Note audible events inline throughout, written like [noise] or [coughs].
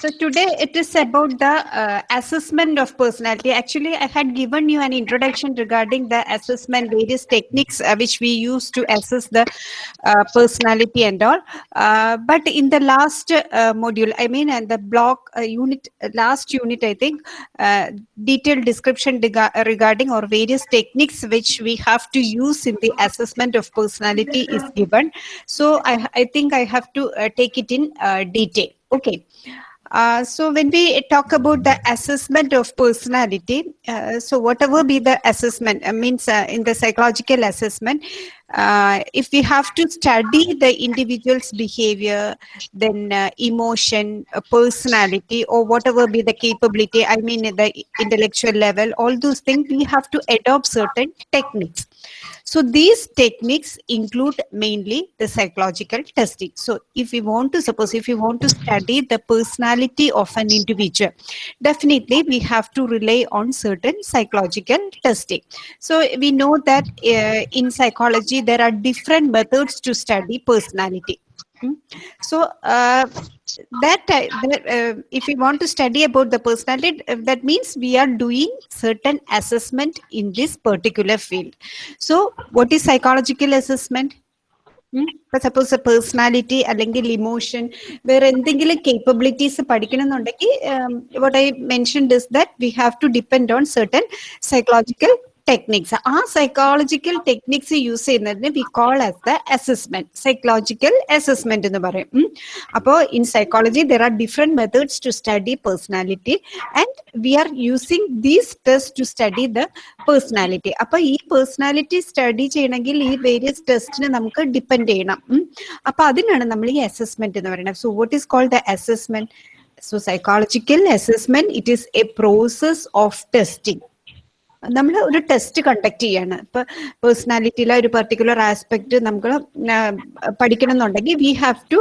So today it is about the uh, assessment of personality. Actually, I had given you an introduction regarding the assessment, various techniques uh, which we use to assess the uh, personality and all. Uh, but in the last uh, module, I mean, and the block uh, unit, last unit, I think, detailed description regarding or various techniques which we have to use in the assessment of personality is given. So I, I think I have to take it in detail. Okay. Uh, so when we talk about the assessment of personality, uh, so whatever be the assessment, uh, means uh, in the psychological assessment, uh, if we have to study the individual's behavior, then uh, emotion, personality, or whatever be the capability, I mean the intellectual level, all those things, we have to adopt certain techniques. So these techniques include mainly the psychological testing. So if we want to, suppose if we want to study the personality of an individual, definitely we have to rely on certain psychological testing. So we know that uh, in psychology, there are different methods to study personality. Hmm? So uh, that, that uh, if we want to study about the personality, uh, that means we are doing certain assessment in this particular field. So what is psychological assessment? ഇപ്പൊ suppose personality അല്ലെങ്കിൽ emotion വേറെ എന്തെങ്കിലും capabilities പഠിക്കണമെന്നുണ്ടെങ്കിൽ what I mention is that V have to depend on certain psychological techniques ആ psychological techniques use ചെയ്യുന്നതിന് we call as the assessment psychological assessment എന്ന് പറയും. അപ്പോൾ in psychology there are different methods to study personality and we are using these test to study the personality അപ്പൊ ഈ personality study ചെയ്യണമെങ്കിൽ ഈ various ടെസ്റ്റിന് നമുക്ക് ഡിപ്പെൻഡ് ചെയ്യണം. അപ്പൊ അതിനാണ് നമ്മൾ ഈ അസസ്മെന്റ് എന്ന് പറയുന്നത്. So what is called the assessment so psychological assessment it is a process of testing നമ്മൾ ഒരു ടെസ്റ്റ് കണ്ടക്ട് ചെയ്യാണ്. ഇപ്പൊ പേഴ്സണാലിറ്റിയിലെ ഒരു പെർട്ടിക്കുലർ ആസ്പെക്ട് നമുക്ക് പഠിക്കണം എന്നുണ്ടെങ്കിൽ we have to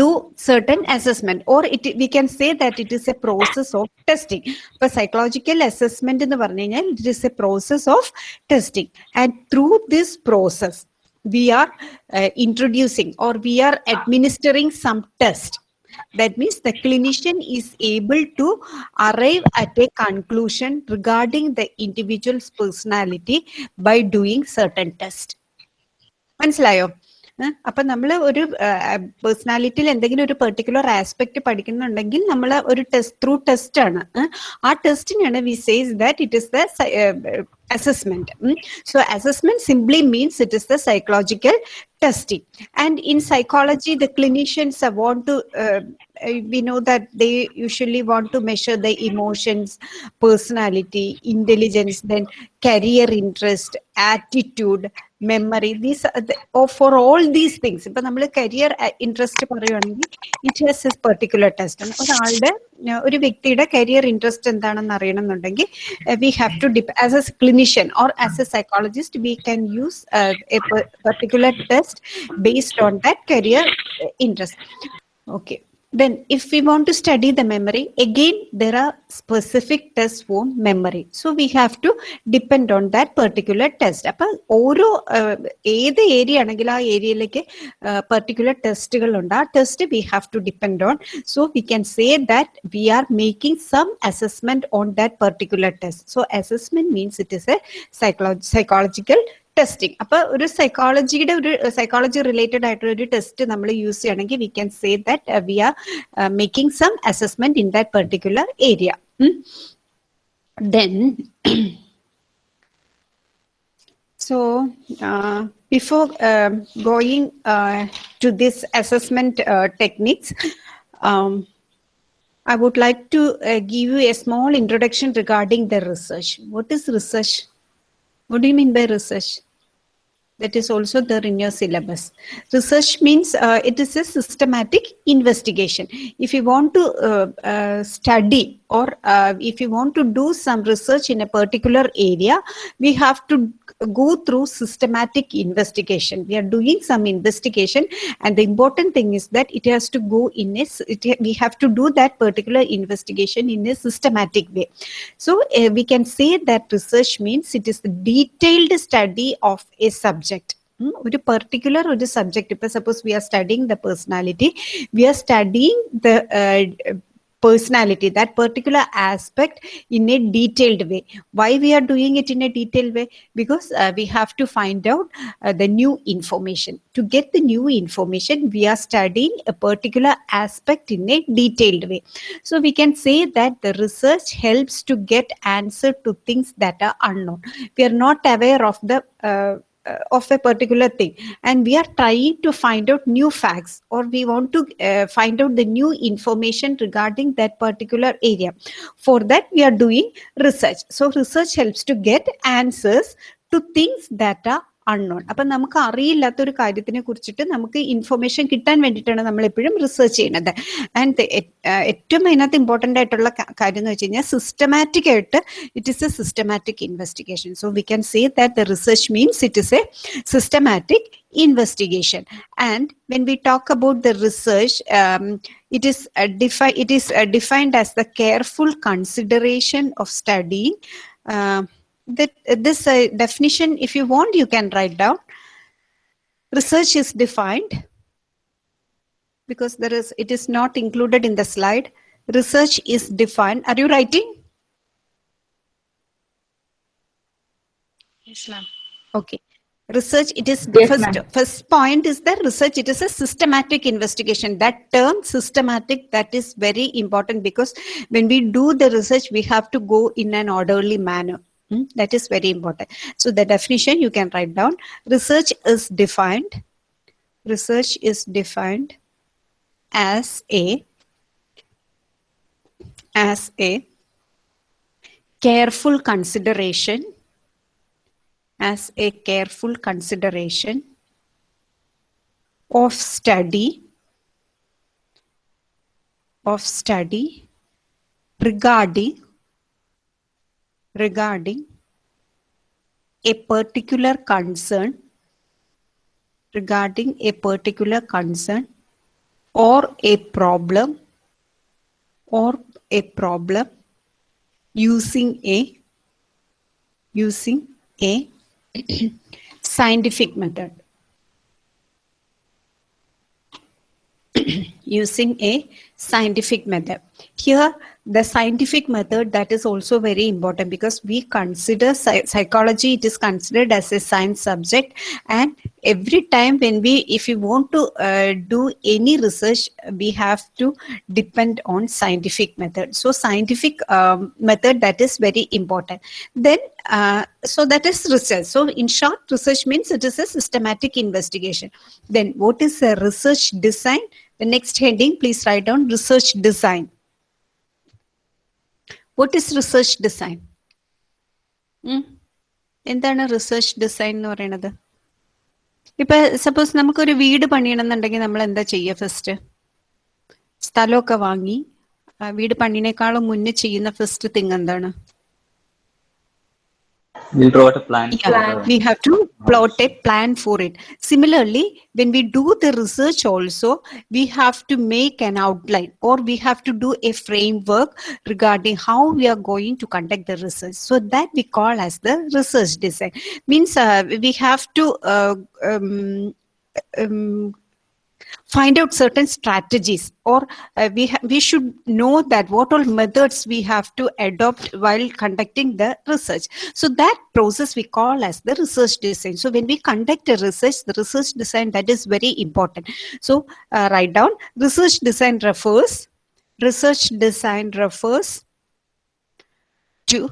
do certain assessment or it we can say that it is a process of testing ഇപ്പൊ psychological assessment എന്ന് പറഞ്ഞു കഴിഞ്ഞാൽ it is a process of testing and through this process we are introducing or we are administering some test that means the clinician is able to arrive at a conclusion regarding the individual's personality by doing certain tests. മനസ്സിലായോ അപ്പൊ നമ്മൾ ഒരു പേഴ്സണാലിറ്റിയിൽ എന്തെങ്കിലും ഒരു particular aspect പഠിക്കുന്നുണ്ടെങ്കിൽ നമ്മൾ ഒരു test through test ആണ് ആ ടെസ്റ്റിനാണ് we says that it is the assessment. So assessment simply means it is the psychological testing. And in psychology, the clinicians want to, uh, we know that they usually want to measure the emotions, personality, intelligence, then career interest, attitude, memory these four all these things ഇപ്പൊ നമ്മൾ career interest പറയുകയാണെങ്കിൽ it has as particular test ഒരാളുടെ ഒരു വ്യക്തിയുടെ career interest എന്താണെന്ന് അറിയണമെന്നുണ്ടെങ്കിൽ we have to dip as a clinician or as a psychologist, we can use uh, a particular test based on that career interest. Okay. Then if we want to study the memory, again, there are specific tests for memory. So we have to depend on that particular test. അപ്പോൾ ഓരോ ഏത് area ആണെങ്കിൽ ആ ഏരിയയിലേക്ക് particular ടെസ്റ്റുകൾ ഉണ്ട് ആ test V have to depend on so we can say that we are making some assessment on that particular test so assessment means it is A psychology psychological testing അപ്പൊ ഒരു സൈക്കോളജിയുടെ ഒരു psychology related ആയിട്ടുള്ള ഒരു test നമ്മൾ use ചെയ്യണമെങ്കിൽ we can say that we are making some assessment in that particular area then So uh, before uh, going uh, to this assessment uh, techniques, um, I would like to uh, give you a small introduction regarding the research. What is research? What do you mean by research? That is also there in your syllabus. Research means uh, it is a systematic investigation. If you want to uh, uh, study or uh, if you want to do some research in a particular area, we have to go through systematic investigation. We are doing some investigation and the important thing is that it has to go in a, it, we have to do that particular investigation in a systematic way. So uh, we can say that research means it is the detailed study of a subject. ഒരു particular ഒരു subject ഇപ്പൊ suppose V are studying the personality V are studying the personality that particular aspect in a detailed way why we are doing it in a detailed way because uh, we have to find out uh, the new information to get the new information we are studying a particular aspect in a detailed way so we can say that the research helps to get answer to things that are unknown we are not aware of the uh, uh, of a particular thing. And we are trying to find out new facts or we want to uh, find out the new information regarding that particular area. For that we are doing research. So research helps to get answers to things that are unknown അപ്പൊ നമുക്ക് അറിയില്ലാത്ത ഒരു കാര്യത്തിനെ കുറിച്ചിട്ട് നമുക്ക് information കിട്ടാൻ വേണ്ടിയിട്ടാണ് നമ്മൾ എപ്പോഴും റിസർച്ച് ചെയ്യുന്നത്. ആൻഡ് ഏറ്റവും അതിനകത്ത് ഇമ്പോർട്ടന്റ് ആയിട്ടുള്ള കാര്യം എന്ന് വെച്ച് കഴിഞ്ഞാൽ സിസ്റ്റമാറ്റിക് ആയിട്ട് it is a systematic investigation so we can say that the research means it is a systematic investigation and when we talk about the research um, it is uh, defi- it is uh, defined as the careful consideration of studying uh, that this uh, definition if you want you can write down. Research is defined because there is it is not included in the slide. Research is defined. Are you writing? Yes, ma'am. okay. Research it is Yes, first first point is that research it is a systematic investigation. That term systematic that is very important because when we do the research we have to go in an orderly manner Hmm, that is very important. So the definition you can write down. Research is defined research is defined as a as a careful consideration as a careful consideration of study of study regarding regarding a particular concern regarding a particular concern or a problem or a problem using a using a [clears throat] scientific method. [clears throat] Using a scientific method. Here the scientific method that is also very important because we consider psychology it is considered as a science subject. And every time when we if we want to uh, do any research we have to depend on scientific method. So scientific um, method that is very important. Then uh, so that is research. So in short research means it is a systematic investigation. Then what is a research design? The next heading please write down research design what is research design എന്താണ് research design എന്ന് പറയുന്നത്? ഇപ്പൊ suppose നമുക്കൊരു വീട് പണിയണമെന്നുണ്ടെങ്കിൽ നമ്മൾ എന്താ ചെയ്യുക first സ്ഥലമൊക്കെ വാങ്ങി വീട് പണിനേക്കാളും മുന്നേ ചെയ്യുന്ന ഫസ്റ്റ് തിങ് എന്താണ്? We'll draw out a plan. Yeah, for we have to plot a plan for it. Similarly, when we do the research also, we have to make an outline or we have to do a framework regarding how we are going to conduct the research. So that we call as the research design. Means uh, we have to uh, um, um, find out certain strategies or uh, we we should know that what all methods we have to adopt while conducting the research. So that process we call as the research design. So when we conduct a research the research design that is very important. So uh, write down research design refers research design refers to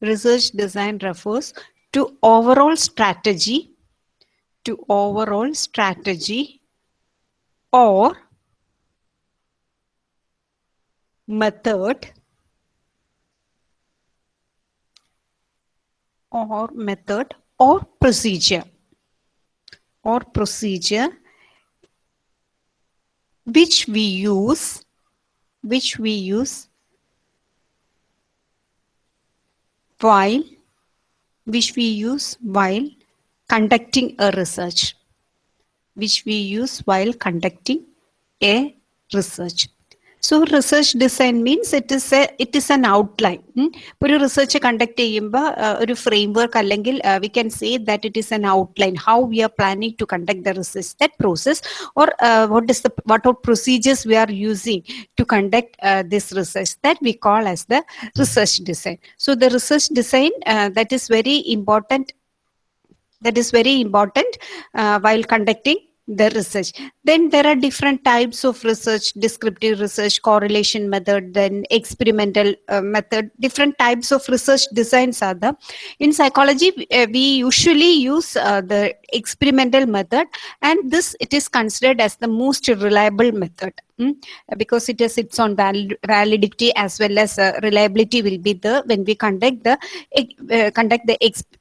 research design refers to overall strategy to overall strategy or method or method or procedure or procedure which we use which we use while which we use while conducting a research which we use while conducting a research so research design means it is A it is an outline ഒരു research conduct ചെയ്യുമ്പോൾ ഒരു frame work അല്ലെങ്കിൽ V can say that it is an outline how we are planning to conduct the research that process or what is the what are procedures we are using to conduct uh, this research that we call as the research design so the research design uh, that is very important that is very important uh, while conducting the research then there are different types of research descriptive research correlation method then experimental uh, method different types of research designs are there in psychology uh, we usually use uh, the experimental method and this it is considered as the most reliable method mm, because it has its own val- validity as well as uh, reliability will be there when we conduct the uh, conduct the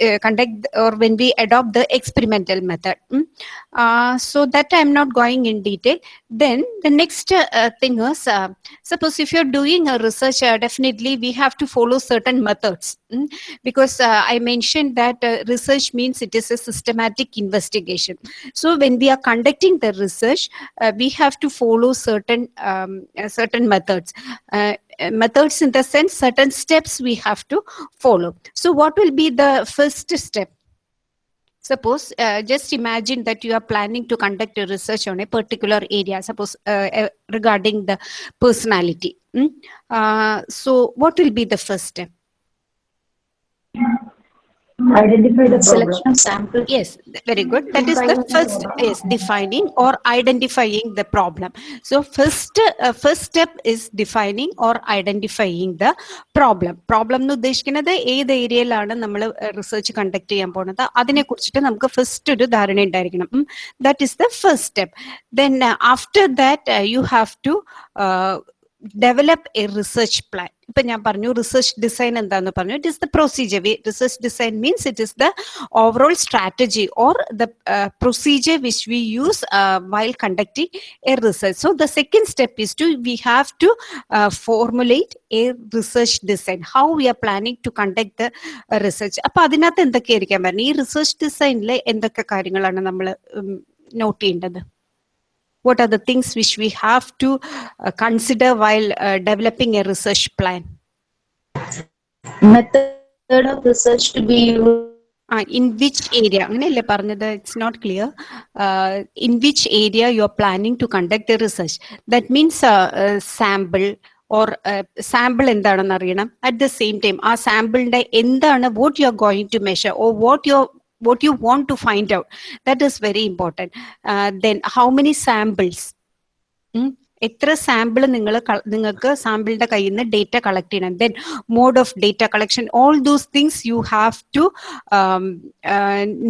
uh, conduct or when we adopt the experimental method mm. So that i'm not going in detail. Then the next uh, thing is uh, suppose if you're doing a research uh, definitely we have to follow certain methods mm, because uh, i mentioned that uh, research means it is a systematic investigation. So when we are conducting the research uh, we have to follow certain um, certain methods methods in the sense certain steps we have to follow. So what will be the first step suppose uh, just imagine that you are planning to conduct a research on a particular area suppose uh, uh, regarding the personality mm? so what will be the first step Identify the problem. Selection of sample. yes very good that is the the first is defining or identifying the problem so first uh, first step is defining or identifying the problem problem എന്ന് ഉദ്ദേശിക്കുന്നത് ഏത് ഏരിയയിലാണ് നമ്മൾ research conduct ചെയ്യാൻ പോകുന്നത് അതിനെ കുറിച്ചിട്ട് നമുക്ക് ഫസ്റ്റ് ഒരു ധാരണ ഉണ്ടായിരിക്കണം that is the first step then after that you have to develop a research plan ഇപ്പൊ ഞാൻ പറഞ്ഞു റിസർച്ച് ഡിസൈൻ എന്താന്ന് പറഞ്ഞു. It is the procedure research design means it is the overall strategy or the procedure which we use while conducting a research so the second step is to we have to formulate a research design how we are planning to conduct the research അപ്പൊ അതിനകത്ത് എന്തൊക്കെയായിരിക്കാൻ പറഞ്ഞു? ഈ research ഡിസൈനിൽ എന്തൊക്കെ കാര്യങ്ങളാണ് നമ്മൾ not ചെയ്യേണ്ടത്? what are the things which we have to uh, consider while uh, developing a research plan Method of research to be used. ആ ഇൻ വിച്ച് ഏരിയ അങ്ങനെയല്ലേ പറഞ്ഞത് it's not clear in which area you are planning to conduct A research that means sample or sample എന്താണെന്ന് അറിയണം at the same time ആ സാമ്പിളിന്റെ എന്താണ് vote you are going to measure or vote U what you want to find out that is very important uh, then how many samples ഉം. എത്ര sample നിങ്ങൾ നിങ്ങൾക്ക് സാമ്പിളിന്റെ കയ്യിൽ നിന്ന് ഡേറ്റ കളക്ട് ചെയ്യണം then mode of data collection all those things you have to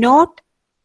note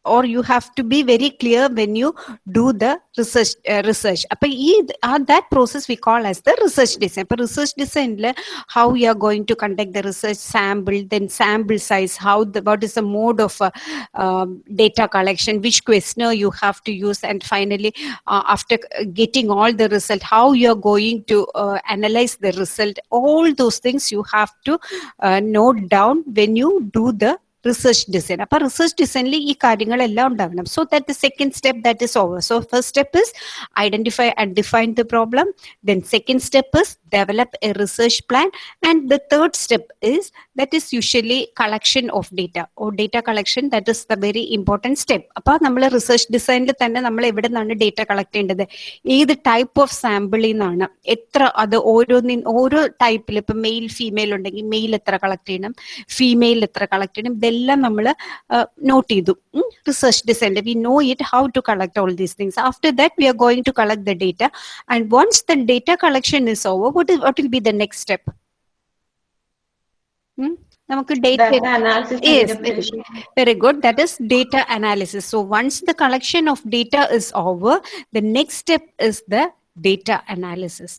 or you have to be very clear when you do the research uh, research. appo that process we call as the research design. appo research design la how you are going to conduct the research sample then sample size how the what is the mode of uh, um, data collection which questionnaire you have to use and finally uh, after getting all the result how you are going to uh, analyze the result. All those things you have to uh, note down when you do the research design അപ്പൊ research ഡിസൈനിൽ ഈ കാര്യങ്ങളെല്ലാം ഉണ്ടാകണം so that the second step that is over so first step is identify and define the problem then second step is develop a research plan. And the third step is that is usually collection of data or data collection. That is the very important step. അപ്പോൾ നമ്മൾ research ഡിസൈനിൽ തന്നെ നമ്മൾ എവിടെ നിന്നാണ് data collect ചെയ്യേണ്ടത് ഏത് type of സാമ്പിളിൽ നിന്നാണ് എത്ര അത് ഓരോന്നിൻ ഓരോ ടൈപ്പിൽ ഇപ്പം മെയിൽ ഫീമെയിൽ ഉണ്ടെങ്കിൽ മെയിൽ എത്ര കളക്ട് ചെയ്യണം ഫീമെയിൽ എത്ര കളക്ട് ചെയ്യണം ഇതെല്ലാം നമ്മൾ നോട്ട് ചെയ്തു research design we know it how to collect all these things after that we are going to collect the data and once the data collection is over what what will be the next step നമുക്ക് data Data analysis and Yes, interpretation. Very good. That is data analysis. So once the collection of data is over, the next step is the data analysis.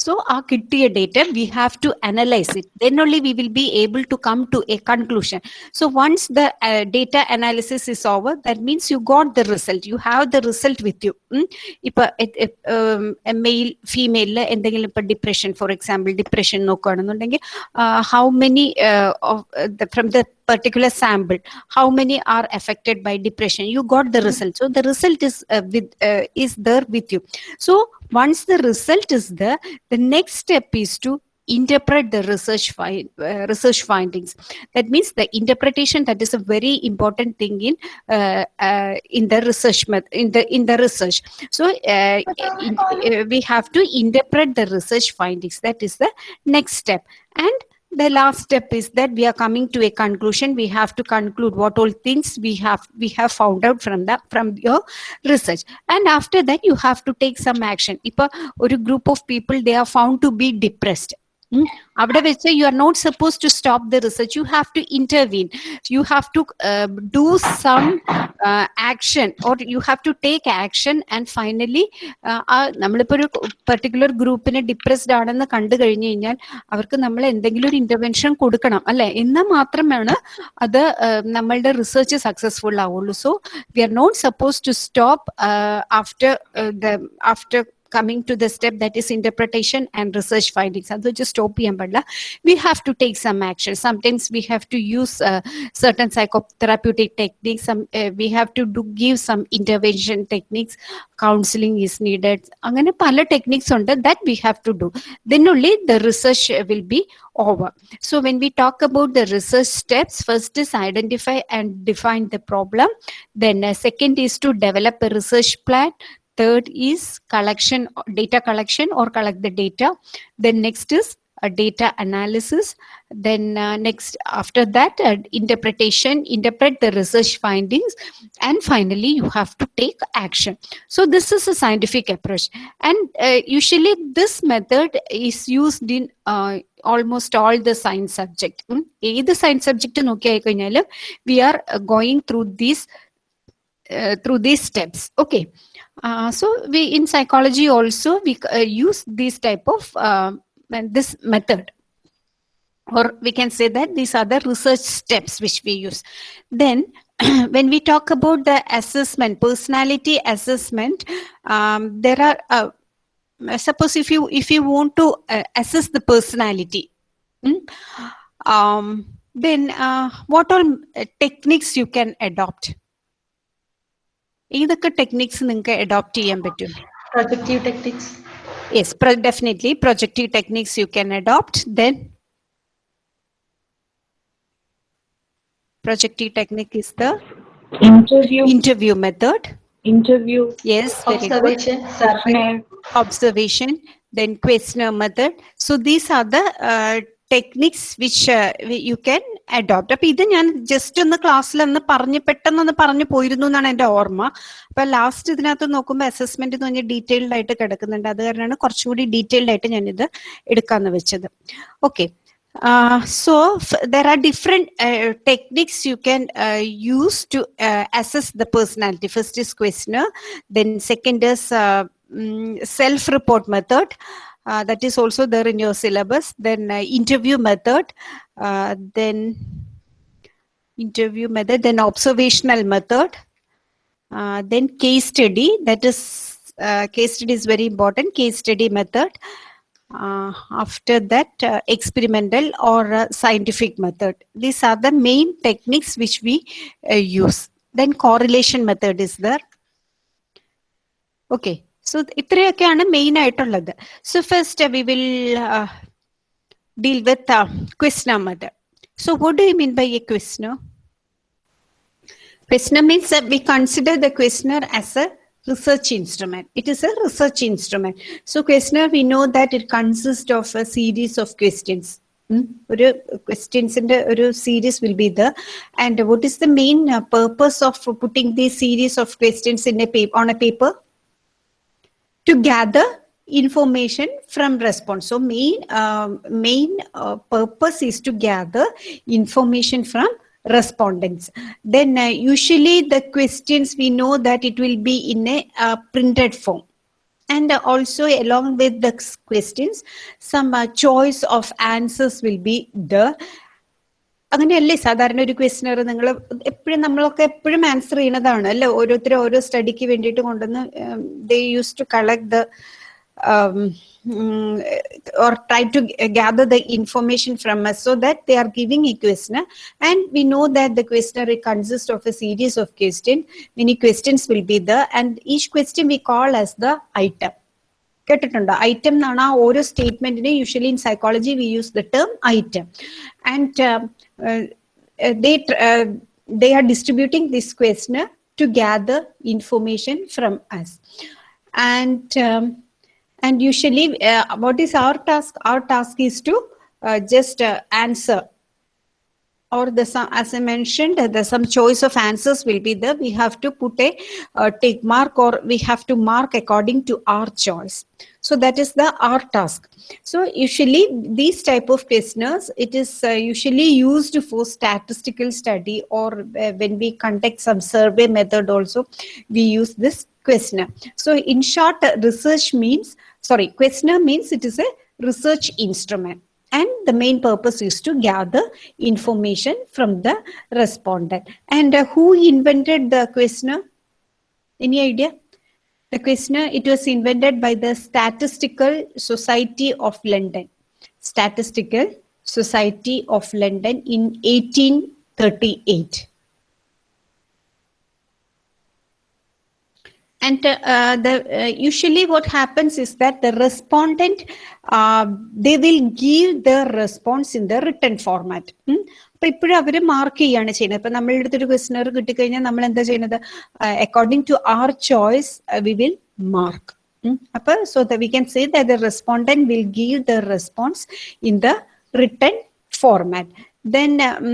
So our കിട്ടിയ data, we have to analyze it. Then only we will be able to come to a conclusion. So once the uh, data analysis is over, that means you got the result. You have the result with you. ഉം. ഇപ്പൊ mail ഫീമെയിലിൽ എന്തെങ്കിലും ഇപ്പൊ depression for example depression നോക്കുകയാണെന്നുണ്ടെങ്കിൽ how many from the particular sample how many are affected by depression? You got the result. So the result is uh, with uh, is there with you. So once the result is there the next step is to interpret the research fi- uh, research findings. That means the interpretation that is a very important thing in uh, uh, in the research in the in the research. So uh, in- uh, we have to interpret the research findings. That is the next step. And the last step is that we are coming to a conclusion. We have to conclude what all things we have we have found out from that from your research. And after that you have to take some action. If a, or a group of people they are found to be depressed. അവിടെ വെച്ച് you are not suppose to stop the research you have to intervene you have to do some action or you have to take action and finally നമ്മളിപ്പോ ഒരു particular ഗ്രൂപ്പിന് depressed ആണെന്ന് കണ്ടു കഴിഞ്ഞു കഴിഞ്ഞാൽ അവർക്ക് നമ്മൾ എന്തെങ്കിലും ഒരു ഇന്റർവെൻഷൻ കൊടുക്കണം അല്ലെ? എന്നാൽ മാത്രമാണ് അത് നമ്മളുടെ റിസർച്ച് സക്സസ്ഫുൾ ആവുള്ളൂ. So we are not suppose to stop after the after coming to the step that is interpretation and research findings അത് just stop ചെയ്യാൻ പാടില്ല we have to take some action sometimes we have to use uh, certain psychotherapeutic techniques some uh, we have to do give some intervention techniques counseling is needed അങ്ങനെ പല techniques ഉണ്ട് that we have to do then only the research uh, will be over so when we talk about the research steps first is identify and define the problem then uh, second is to develop a research plan third is collection data collection or collect the data then next is a data analysis then uh, next after that uh, interpretation interpret the research findings and finally you have to take action so this is a scientific approach and uh, usually this method is used in uh, almost all the science subject ഉം. ഏത് science subject നോക്കിയായി കഴിഞ്ഞാലും V are going through these through these steps okay uh, so we in psychology also we uh, use these type of uh, this method. Or we can say that these are the research steps which we use. Then [clears throat] when we talk about the assessment personality assessment um, there are uh, suppose if you if you want to uh, assess the personality mm, um, then uh, what all techniques you can adopt ഏതൊക്കെ techniques നിങ്ങൾക്ക് adopt ചെയ്യാൻ പറ്റും Projective techniques. Yes definitely projective techniques you can adopt then projective technique is the Interview, interview method interview, yes very good Observation, survey. questionnaire, observation, then questionnaire method. So these are the uh, techniques which you can adopt അപ്പൊ ഇത് ഞാൻ just ഒന്ന് ക്ലാസ്സിൽ ഒന്ന് പറഞ്ഞ് പെട്ടെന്നൊന്ന് പറഞ്ഞു പോയിരുന്നു എന്നാണ് എന്റെ ഓർമ്മ. അപ്പൊ ലാസ്റ്റ് ഇതിനകത്ത് നോക്കുമ്പോൾ അസസ്മെന്റ് എന്ന് പറഞ്ഞാൽ ഡീറ്റെയിൽഡ് ആയിട്ട് കിടക്കുന്നുണ്ട്. അത് കാരണമാണ് കുറച്ചുകൂടി ഡീറ്റെയിൽഡ് ആയിട്ട് ഞാനിത് എടുക്കാന്ന് വെച്ചത്. Okay so there are different techniques you can use to assess the personality first is questionnaire then second is self report method uh, that is also there in your syllabus. Then uh, interview method uh, then interview method then observational method uh, then case study. That is uh, case study is very important case study method. After that experimental or scientific method. These are the main techniques which we use. Then correlation method is there. Okay so ഇത്രയൊക്കെയാണ് main ആയിട്ടുള്ളത് so first we will deal with ക്വസ്റ്റ്ന method so what do you mean by A ക്വസ്റ്റ്നർ Questioner means that we consider the questioner as a research instrument. It is a research instrument. So questioner, we know that it consists of a series of questions. ഉം. ഒരു ക്വസ്റ്റ്യൻസിന്റെ ഒരു series will be the and what is the main purpose of putting these series of questions in a on a paper to gather information from response. So main um, main uh, purpose is to gather information from respondents. Then uh, usually the questions we know that it will be in a uh, printed form. And uh, also along with the questions some uh, choice of answers will be there അങ്ങനെയല്ലേ സാധാരണ ഒരു questioner നിങ്ങൾ എപ്പോഴും നമ്മളൊക്കെ എപ്പോഴും answer ചെയ്യണതാണ് അല്ലേ ഓരോരുത്തരും ഓരോ സ്റ്റഡിക്ക് വേണ്ടിയിട്ട് കൊണ്ടുവന്ന് they use to collect the or try to gather the information from us so that they are giving a questionnaire and we know that the questionnaire consists of a series of questions many questions will be there and each question we call as the item കേട്ടിട്ടുണ്ടോ item എന്നാണ് ആ ഓരോ സ്റ്റേറ്റ്മെന്റിനെ usually in psychology we use the term item and they tr- uh, they are distributing this questionnaire to gather information from us and um, and usually uh, what is our task our task is to uh, just uh, answer or the some as i mentioned the some choice of answers will be there. We have to put a uh, tick mark or we have to mark according to our choice. So that is the our task. So usually these type of questionnaires it is uh, usually used for statistical study or uh, when we conduct some survey method also we use this questionnaire. So in short research means sorry questionnaire means it is a research instrument and the main purpose is to gather information from the respondent. And uh, who invented the questionnaire any idea? The questionnaire it was invented by the statistical society of london. Statistical society of london in 1838 and uh, uh, the uh, usually what happens is that the respondent uh, they will give their response in the written format ഉം. അപ്പൊ ഇപ്പോഴും അവര് mark ചെയ്യാണ് ചെയ്യുന്നത് ഇപ്പൊ നമ്മളുടെ അടുത്തൊരു questioner കിട്ടിക്കഴിഞ്ഞാൽ നമ്മൾ എന്താ ചെയ്യുന്നത് according to our choice we will mark അപ്പൊ so the we can say the respondent will give the response in the written format Then um,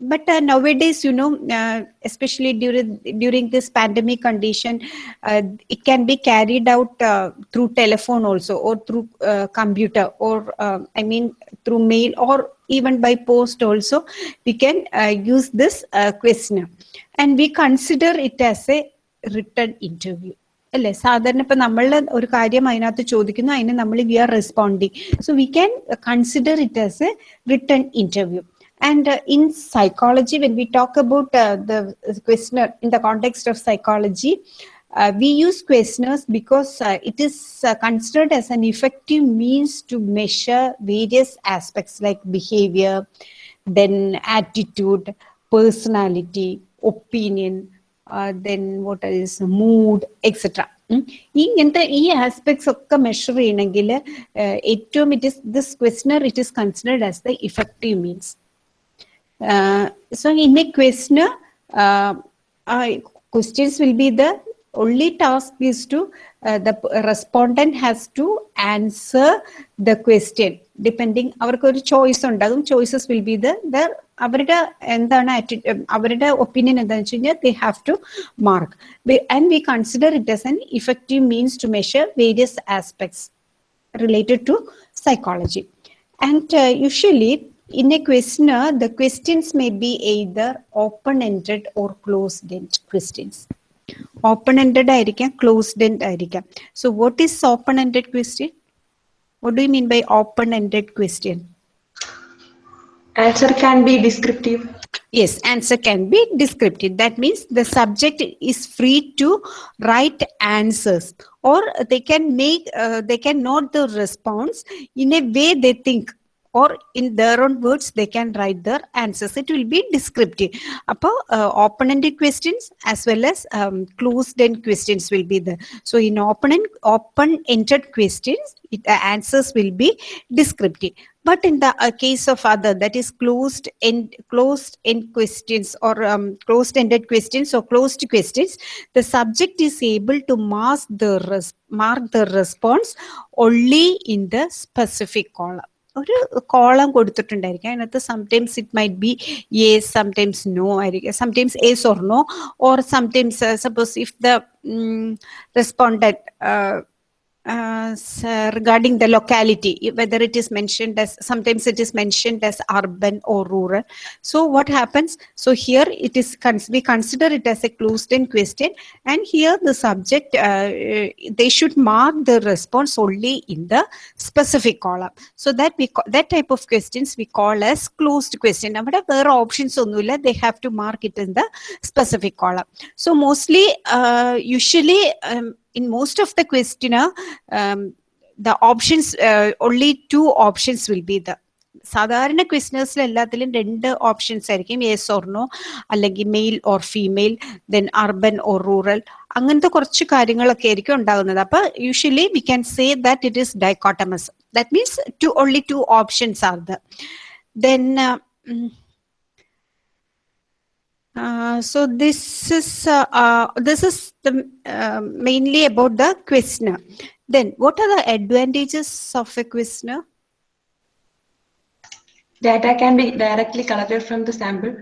but uh, nowadays you know uh, especially during during this pandemic condition uh, it can be carried out uh, through telephone also or through uh, computer or uh, i mean through mail or even by post also we can uh, use this uh, questionnaire and we consider it as a written interview അല്ലെ സാധാരണ ഇപ്പൊ നമ്മൾ ഒരു കാര്യം അതിനകത്ത് ചോദിക്കുന്നു അതിന് നമ്മൾ we are responding so we can consider it as a return interview and in psychology when we talk about the questioner in the context of psychology uh, we use questionnaires because uh, it is uh, considered as an effective means to measure various aspects like behavior, then attitude, personality, opinion, uh, then what is mood, etc. ഉം. ഈ ഇങ്ങനത്തെ ഈ aspects ഒക്കെ measure ചെയ്യണമെങ്കിൽ ഏറ്റവും it is this questioner it is considered as the effective means uh, so in a questionnaire, uh, uh, questions will be the only task is to uh, the p- respondent has to answer the question depending അവർക്ക് ഒരു choice ഉണ്ടാകും choices will be the അവരുടെ എന്താണ് atti- ഉം, അവരുടെ opinion എന്താണെന്ന് വെച്ച് കഴിഞ്ഞാൽ they have two mark and we consider it as an effective means to measure various aspects related to psychology. And uh, usually, in a questionnaire, the questions may be either open-ended or closed-ended questions. Open-ended ആയിരിക്കാം closed-ended ആയിരിക്കാം. So, what is open-ended question? What do you mean by open-ended question? Answer can be descriptive. Yes, answer can be descriptive. That means the subject is free to write answers, or they can make uh, they can note the response in a way they think, or in their own words they can write their answers. It will be descriptive. Upper uh, open-ended questions as well as um, closed-end questions will be there. So in open open-ended questions, it, the answers will be descriptive. But in the uh, case of other, that is closed end closed end questions or um, closed ended questions or closed questions, the subject is able to mask the mark the response only in the specific column. ഒരു column കൊടുത്തിട്ടുണ്ടായിരിക്കും. അതിനകത്ത് sometimes it might be yes sometimes no ആയിരിക്കും. Sometimes yes or no or sometimes suppose if the respondent uh, s- uh, regarding the locality, i- whether it is mentioned as sometimes it is mentioned as urban or rural. So what happens? So here it is cons- we consider it as a closed-end question, and here the subject uh, uh, they should mark the response only in the specific column. So that we ca- that type of questions we call as closed question. അവിടെ വേറെ options ഒന്നുമില്ല they have to mark it in the specific column. So mostly, uh, usually, um, in most of the questionnaire, um, the options uh, only two options will be the സാധാരണ ക്വിസ്നേഴ്സിൽ എല്ലാത്തിലും രണ്ട് options ആയിരിക്കും. Yes or no അല്ലെങ്കിൽ male or female then urban or rural അങ്ങനത്തെ കുറച്ച് കാര്യങ്ങളൊക്കെ ആയിരിക്കും ഉണ്ടാകുന്നത്. അപ്പൊ usually we can say that it is dichotomous that means two only two options are the then Uh, so this is uh, uh, this is the uh, mainly about the questionnaire. Then, what are the advantages of a questionnaire? Data can be directly collected from the sample.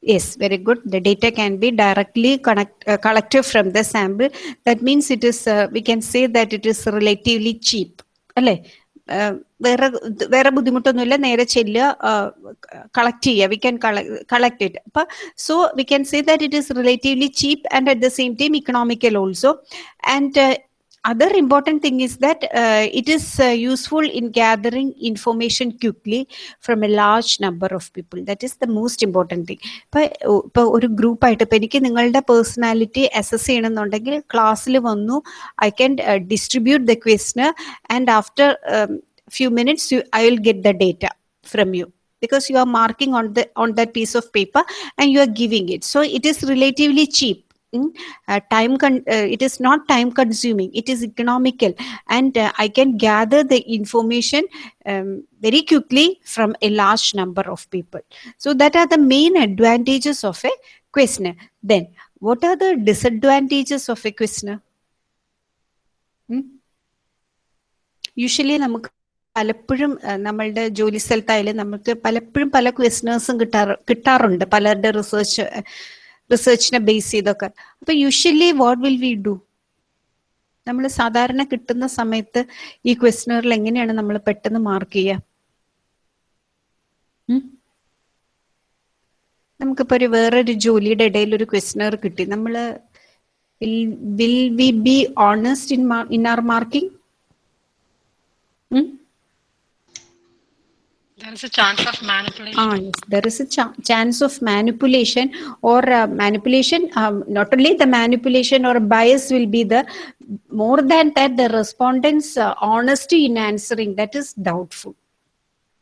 Yes, very good. The data can be directly connect, uh, collected from the sample. That means it is. Uh, we can say that it is relatively cheap. അല്ലേ Uh, വേറെ വേറെ ബുദ്ധിമുട്ടൊന്നുമില്ല. നേരെ ചെല്ലുക collect ചെയ്യുക. We can collect it അപ്പൊ so we can say that it is relatively cheap and at the same time economical also and other important thing is that uh, it is uh, useful in gathering information quickly from a large number of people that is the most important thing ഇപ്പൊ ഇപ്പൊ ഒരു group ആയിട്ട് ഇപ്പൊ എനിക്ക് നിങ്ങളുടെ personality assess ചെയ്യണമെന്നുണ്ടെങ്കിൽ ക്ലാസ്സിൽ വന്നു I can distribute the question and after few minutes I will get the data from U because you are marking on the on that piece of paper and you are giving it so it is relatively cheap Mm, uh, time con- uh, it is not time consuming it is economical and uh, i can gather the information um, very quickly from a large number of people so that are the main advantages of a questionnaire then what are the disadvantages of a questionnaire Hmm? Usually നമുക്ക് പലപ്പോഴും അഹ്, നമ്മളുടെ ജോലി സ്ഥലത്തായാലും നമുക്ക് പലപ്പോഴും പല ക്വസ്റ്റനേഴ്സും കിട്ടാറ് കിട്ടാറുണ്ട് പലരുടെ research റിസർച്ചിനെ base ചെയ്തൊക്കെ. അപ്പൊ usually what will we do നമ്മൾ സാധാരണ കിട്ടുന്ന സമയത്ത് ഈ ക്വസ്റ്റനറിൽ എങ്ങനെയാണ് നമ്മൾ പെട്ടെന്ന് മാർക്ക് ചെയ്യുക? നമുക്കിപ്പോ ഒരു വേറൊരു ജോലിയുടെ ഇടയിൽ ഒരു ക്വസ്റ്റനർ കിട്ടി. നമ്മൾ will we be honest in in our marking There is a chance of manipulation. Ah, yes, there is a ch chance of manipulation or uh, manipulation. Um, not only the manipulation or bias will be the more than that, the respondent's uh, honesty in answering that is doubtful.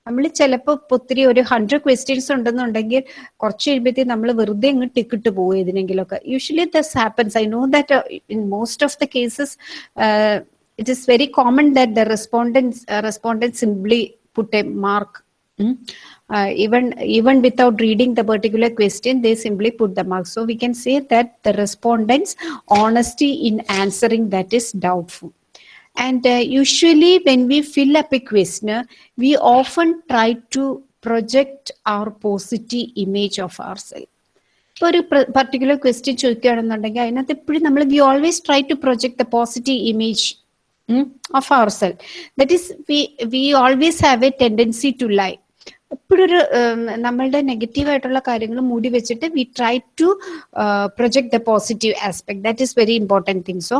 നമ്മൾ ചിലപ്പോൾ ഒത്തിരി ഒരു hundred questions ഉണ്ടെന്നുണ്ടെങ്കിൽ കുറച്ച് കഴിയുമ്പോഴത്തേക്ക് നമ്മൾ വെറുതെ അങ്ങ് ടിക്കിട്ട് പോകും ഇതിനെങ്കിലൊക്കെ usually this happens I know that in most of the cases it is very common that the respondents respondents simply put a mark Mm. Uh, even even without reading the particular question they simply put the mark so we can say that the respondents honesty in answering that is doubtful and uh, usually when we fill up a questionnaire we often try to project our positive image of ourselves ഇപ്പോൾ ഒരു particular question ചോദിക്കുകയാണെന്നുണ്ടെങ്കിൽ അതിനകത്ത് എപ്പോഴും നമ്മൾ we always try to project the positive image of our self that is V we always have A tendency to lie എപ്പോഴും ഒരു നമ്മളുടെ negative ആയിട്ടുള്ള കാര്യങ്ങൾ മൂടി വെച്ചിട്ട് we try to project the positive aspect that is very important thing so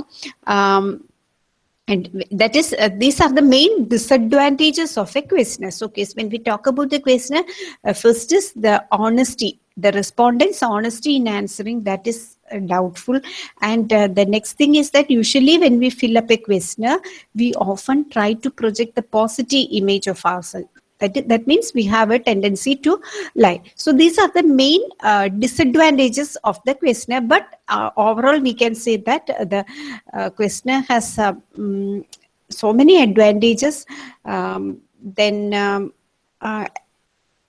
and that is uh, these are the main disadvantages of a questionnaire so okay, when we talk about the questionnaire uh, first is the honesty the respondent's honesty in answering that is uh, doubtful and uh, the next thing is that usually when we fill up a questionnaire we often try to project the positive image of ourselves that, i- that means we have a tendency to lie so these are the main uh, disadvantages of the questionnaire but uh, overall we can say that uh, the uh, questionnaire has uh, mm, so many advantages um, then um, uh,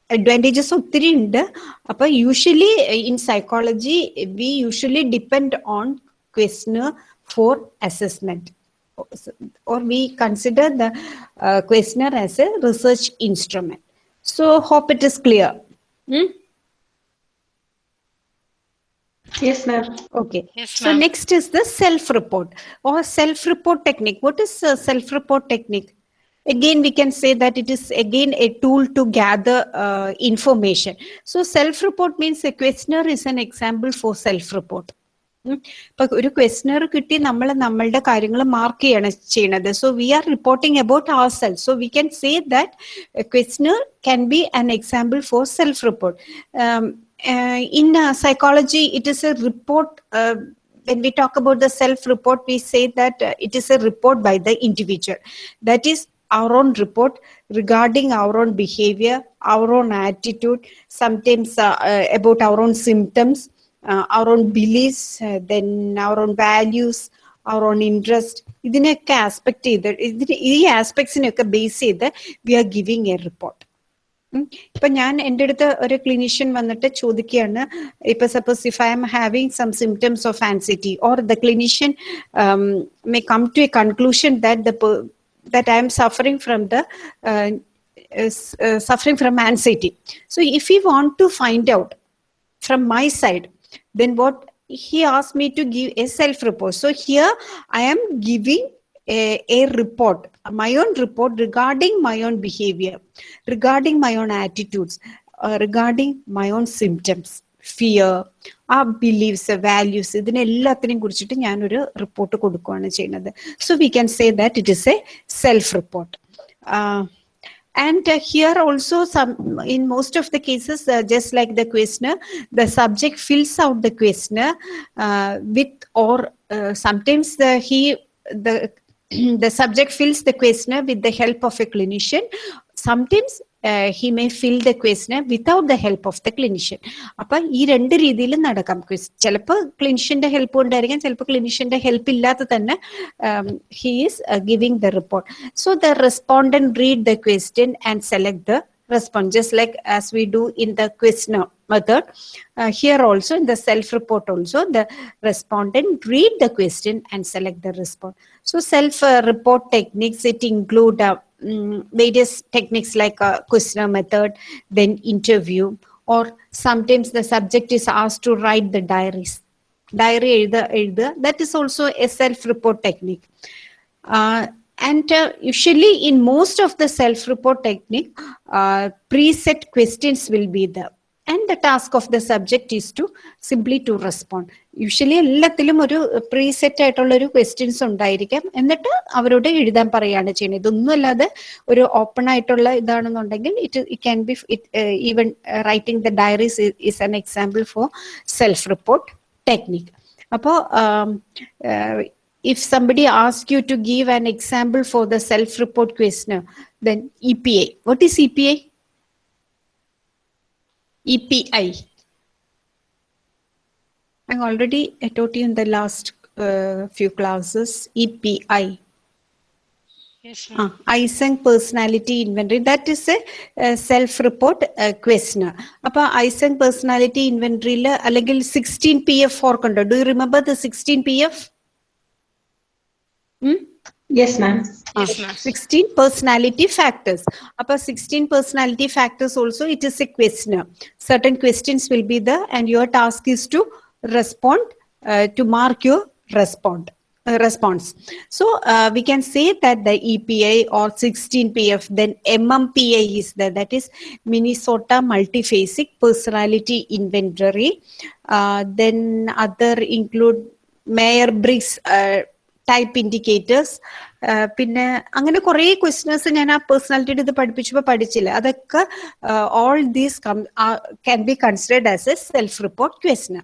advantages ഒത്തിരി ഉണ്ട് അപ്പൊ usually in psychology V usually depend on ക്വസ്റ്റ്നർ four assessment or we consider the uh, questionnaire as a research instrument. So hope it is clear. Hmm? Yes, ma'am. Okay. Yes, So next is the self-report or self-report technique. What is a self-report technique? Again, we can say that it is again a tool to gather uh, information. So self-report means a questionnaire is an example for self-report. ഇപ്പൊ ഒരു questionnaire കിട്ടി നമ്മൾ നമ്മളുടെ കാര്യങ്ങൾ mark ചെയ്യണം ചെയ്യണത് so we are reporting about our self so we can say that questionnaire can be an example for self report in psychology it is a report when we talk about the self-report, we say that uh, it is a report by the individual. That is our own report regarding our own behavior, our own attitude, sometimes uh, uh, about our own symptoms, uh, our own beliefs, uh, then our own values, our own interest. ഇതിനെയൊക്കെ aspect ചെയ്ത് ഇതിന് ഈ ആസ്പെക്ട്സിനെയൊക്കെ base ചെയ്ത് we are giving a report ഇപ്പൊ ഞാൻ എന്റെ അടുത്ത് ഒരു ക്ലിനീഷ്യൻ വന്നിട്ട് ചോദിക്കുകയാണ് ഇപ്പൊ suppose if I am having some symptoms of anxiety or the clinician may come to a conclusion that the that I am suffering from the uh, uh, suffering from anxiety. So if we want to find out from my side, then what he asked me to give a self report. So here I am giving a, a report, my own report regarding my own behavior, regarding my own attitudes, uh, regarding my own symptoms. Fear ആ beliefs values ഇതിനെല്ലാത്തിനെയും കുറിച്ചിട്ട് ഞാനൊരു report കൊടുക്കുകയാണ് ചെയ്യുന്നത് so we can say that it is a self report and uh, here also some in most of the cases uh, just like the questionnaire the subject fills out the questionnaire uh, with or sometimes the he the [clears throat] the subject fills the questionnaire with the help of a clinician. Sometimes uh, he may fill the questionnaire without the help of the clinician അപ്പൊ ഈ രണ്ട് രീതിയിൽ നടക്കാം ചിലപ്പോൾ ക്ലിനിഷ്യന്റെ help കൊണ്ടായിരിക്കാം ചിലപ്പോൾ ക്ലിനിഷ്യന്റെ help ഇല്ലാതെ തന്നെ he is giving the report so the respondent read the question and select the response just like as we do in the questionnaire method uh, here also in the self report also the respondent read the question and select the response so self uh, report techniques it include uh, mm, various techniques like a questionnaire method then interview or sometimes the subject is asked to write the diaries diary എഴുത എഴുതുക that is also a self report technique uh, and uh, usually in most of the self-report technique, uh, preset questions will be there. And the task of the subject is to simply to respond. usually എല്ലാത്തിലും ഒരു preset ആയിട്ടുള്ള ഒരു questions ഉണ്ടായിരിക്കാം എന്നിട്ട് അവരോട് എഴുതാൻ പറയുകയാണ് ചെയ്യുന്നത് ഇതൊന്നും അല്ലാതെ ഒരു ഓപ്പൺ ആയിട്ടുള്ള ഇതാണെന്നുണ്ടെങ്കിൽ it it can be even writing the diaries is an example for self report technique അപ്പോൾ if somebody asks you to give an example for the self-report questionnaire, then EPA. What is EPA? EPI. I already taught you in the last uh, few classes, EPI. Yes, uh, ah, Eysenck personality inventory. That is a, self-report uh, questionnaire. Appa Eysenck personality inventory le, alagil 16 PF for kundo. Do you remember the 16 PF? Hmm? Yes, ma'am. Ah, yes, ma 16 personality factors. Appa 16 personality factors also, it is a questionnaire. Certain questions will be there and your task is to respond, uh, to mark your respond. uh, response. So uh, we can say that the EPA or 16PF, then MMPA is there. That is Minnesota Multiphasic Personality Inventory. Uh, then other include Mayer Briggs uh, type indicators പിന്നെ അങ്ങനെ കുറേ questions ഞാൻ ആ പേഴ്സണാലിറ്റിയുടെ ഇത് പഠിപ്പിച്ചപ്പോൾ പഠിച്ചില്ല അതൊക്കെ all these can be considered as a self report question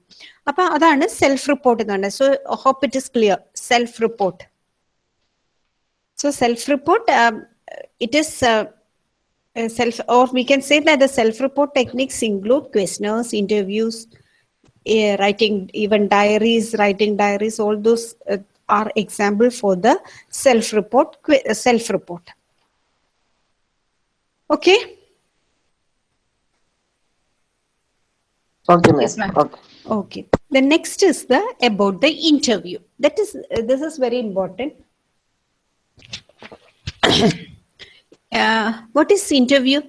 അപ്പൊ അതാണ് സെൽഫ് റിപ്പോർട്ട് എന്ന് പറയുന്നത് so hope it is clear self report so self report it is self or we can say that the self report techniques include questionnaires interviews uh, writing even diaries writing diaries all those uh, are example for the self report self report okay? Okay. Yes, ma'am. Okay. okay. The next is the about the interview. That is uh, this is very important. [coughs] Uh, what is interview?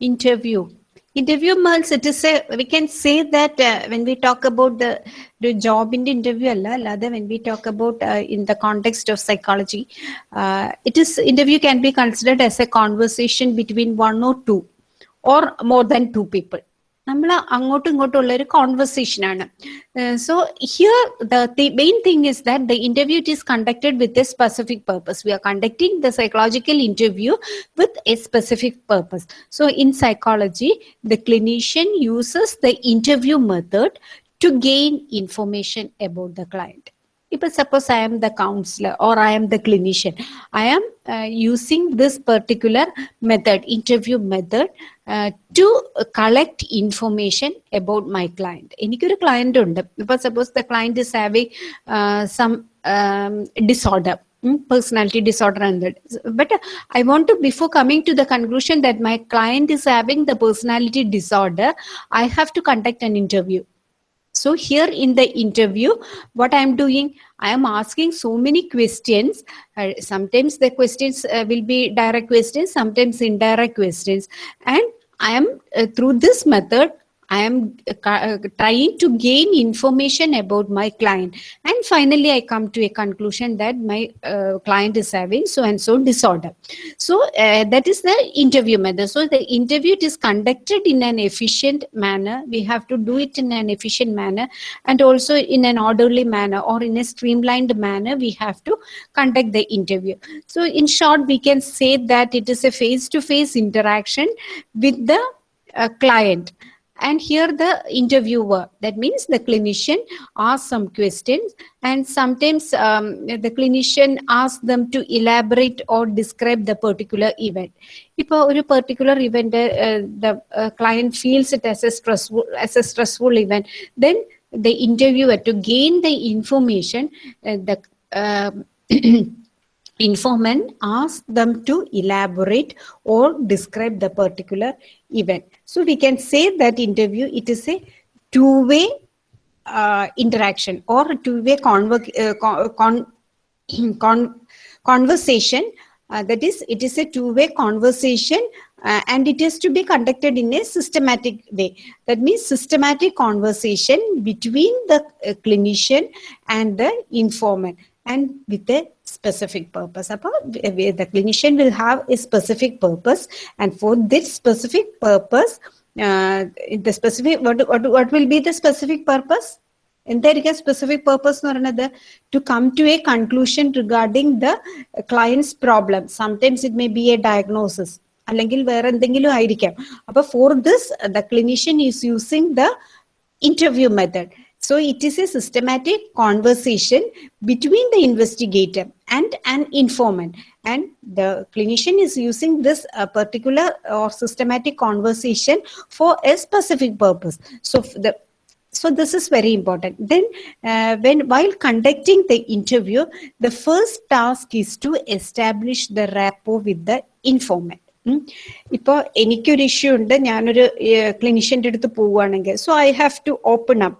Interview interview means it is a we can say that uh, when we talk about the the job in the interview alla allada when we talk about uh, in the context of psychology uh, it is interview can be considered as a conversation between one or two or more than two people നമ്മൾ അങ്ങോട്ടും ഇങ്ങോട്ടും ഉള്ള ഒരു conversation ആണ് so here the main thing is that the interview it is conducted with a specific purpose we are conducting the psychological interview with a specific purpose so in psychology the clinician uses the interview method to gain information about the client if suppose i am the counselor or i am the clinician i am uh, using this particular method interview method uh, to collect information about my client എനിക്കൊരു client ഉണ്ട് ഇപ്പൊ suppose the client is having some disorder personality disorder and that but uh, i want to before coming to the conclusion that my client is having the personality disorder i have to conduct an interview so here in the interview what i am doing i am asking so many questions Uh, sometimes the questions uh, will be direct questions sometimes indirect questions and i am uh, through this method i am uh, uh, trying to gain information about my client. And finally i come to a conclusion that my uh, client is having so and so disorder. So uh, that is the interview method. So the interview is conducted in an efficient manner. We have to do it in an efficient manner and also in an orderly manner or in a streamlined manner we have to conduct the interview. So in short we can say that it is a face to face interaction with the uh, client and here the interviewer that means the clinician asks some questions and sometimes um, the clinician asks them to elaborate or describe the particular event ഇപ്പോൾ ഒരു particular event the client feels it as A stressful as A stressful event then the interviewer to gain the information uh, the um, [clears throat] informant asks them to elaborate or describe the particular event. So we can say that interview it is a two way uh, interaction or a two way conver- uh, con- con- [clears throat] con- conversation. Uh, that is it is a two way conversation uh, and it is to be conducted in a systematic way. That means systematic conversation between the uh, clinician and the informant and with a specific purpose Appa, w- the clinician will have a specific purpose and for this specific purpose uh, the specific what, what, what will be the specific purpose എന്തായിരിക്കും specific purpose എന്ന് പറയുന്നത് to come to a conclusion regarding the clients problem sometimes it may be A diagnosis അല്ലെങ്കിൽ വേറെ എന്തെങ്കിലും ആയിരിക്കാം അപ്പൊ for this the clinician is using the interview method. So it is a systematic conversation between the investigator and an informant. And the clinician is using this uh, particular or systematic conversation for a specific purpose. So f- the so this is very important then uh, when while conducting the interview the first task is to establish the rapport with the informant ഉം. ഇപ്പൊ എനിക്കൊരു issue ഉണ്ട് ഞാനൊരു ക്ലിനിഷ്യന്റെ അടുത്ത് പോവുകയാണെങ്കിൽ so I have to open up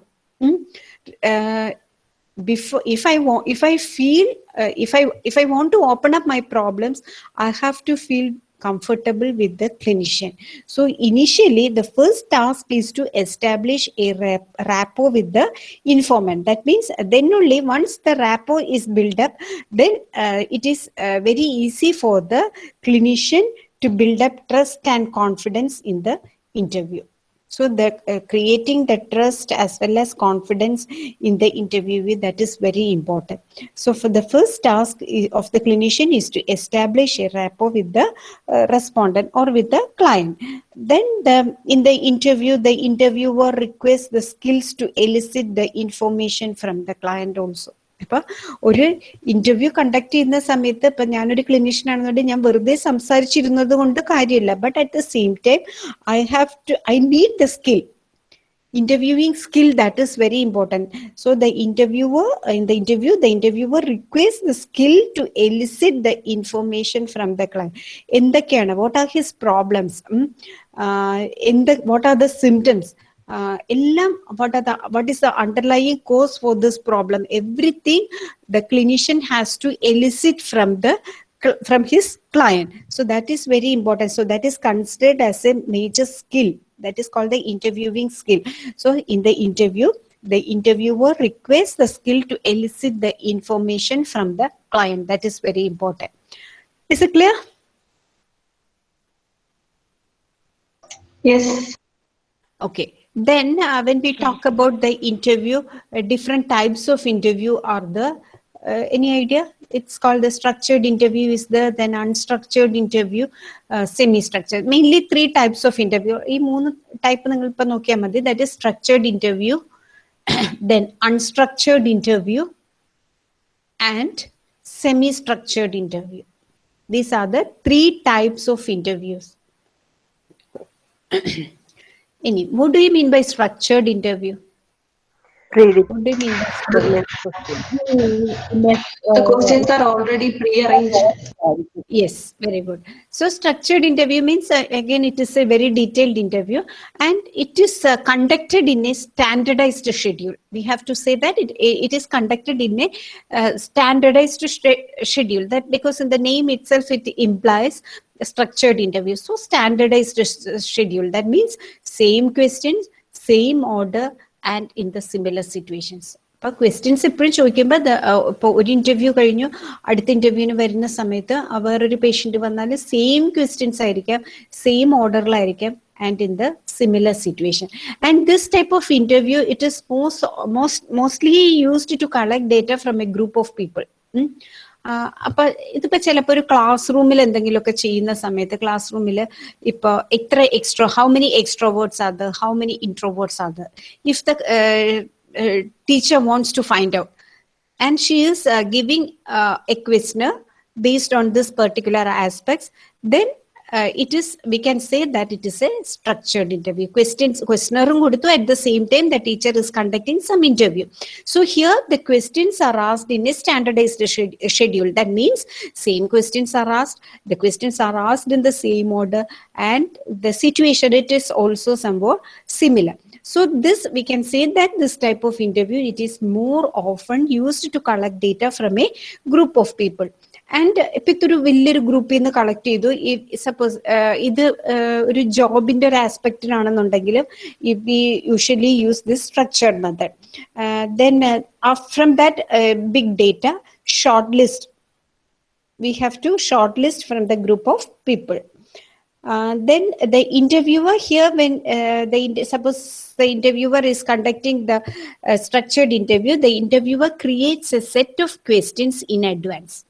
before if i want if i feel uh, if i if i want to open up my problems i have to feel comfortable with the clinician. So initially the first task is to establish a rap- rapport with the informant. That means then only once the rapport is built up then uh, it is uh, very easy for the clinician to build up trust and confidence in the interview so the uh, creating the trust as well as confidence in the interviewee that is very important. So for the first task of the clinician is to establish a rapport with the uh, respondent or with the client. Then the in the interview the interviewer requests the skills to elicit the information from the client also ഇപ്പൊ ഒരു interview conduct ചെയ്യുന്ന സമയത്ത് ഇപ്പൊ ഞാനൊരു clinician ആണെന്നുണ്ടെങ്കിൽ ഞാൻ വെറുതെ സംസാരിച്ചിരുന്നത് കൊണ്ട് കാര്യമില്ല but at the same time I have to I need the skill interviewing skill that is very important so the interviewer in the interview the interviewer requests the skill to elicit the information from the client എന്തൊക്കെയാണ് what are his problems എന്ത് what are the symptoms uh, what is the underlying cause for this problem? Everything the clinician has to elicit from the from his client. So that is very important. So that is considered as a major skill. That is called the interviewing skill. So in the interview, the interviewer requests the skill to elicit the information from the client. That is very important. Is it clear? Yes. Okay. Then uh, when we talk about the interview, uh, different types of interview are the, uh, any idea? It's called the structured interview is there, then unstructured interview, uh, semi-structured. Mainly three types of interview. ഈ മൂന്ന് type നിങ്ങൾ ഇപ്പൊ നോക്കിയാൽ മതി that is structured interview [coughs] then unstructured interview and semi structured interview these are the three types of interviews [coughs] Any, what do you mean by structured interview what do you mean by The questions are already pre-arranged. Yes, very good. So structured interview means uh, again it is a very detailed interview and it is uh, conducted in a standardized schedule. We have to say that it, it is conducted in a uh, standardized schedule. That because in the name itself it implies a structured interview. So standardized schedule. That means same questions, same order and in the similar situations അപ്പൊ questions എപ്പോഴും ചോദിക്കുമ്പോൾ ഇപ്പോൾ ഒരു interview കഴിഞ്ഞു അടുത്ത ഇന്റർവ്യൂവിന് വരുന്ന സമയത്ത് വേറൊരു പേഷ്യന്റ് വന്നാൽ സെയിം ക്വസ്റ്റ്യൻസ് ആയിരിക്കാം സെയിം ഓർഡറിലായിരിക്കാം and in the similar situation. And this type of interview, it is most, most mostly used to collect data from a group of people. Mm? അപ്പൊ ഇതിപ്പോ ചിലപ്പോ ഒരു ക്ലാസ് റൂമിൽ എന്തെങ്കിലുമൊക്കെ ചെയ്യുന്ന സമയത്ത് ക്ലാസ് റൂമിൽ ഇപ്പൊ എത്ര extro how many extroverts are the how many introverts are the if the uh, teacher wants to find out and she is uh, giving uh, a questionnaire based on this particular aspects then uh, it is we can say that it is a structured interview. Questions questioner koduthu at the same time the teacher is conducting some interview. So here the questions are asked in a standardized schedule. That means same questions are asked the questions are asked in the same order and the situation it is also somewhat similar. So this we can say that this type of interview it is more often used to collect data from a group of people. And ഇപ്പൊ ഇതൊരു വലിയൊരു ഗ്രൂപ്പിൽ നിന്ന് collect ചെയ്തു suppose ഇത് uh, ഒരു ജോബിന്റെ ഒരു ആസ്പെക്റ്റിലാണെന്നുണ്ടെങ്കിലും V usually use this structured method then from that big data short list we have to shortlist from the group of people. Uh, then the interviewer here, when uh, the in- suppose the interviewer is conducting the uh, structured interview, the interviewer creates a set of questions in advance.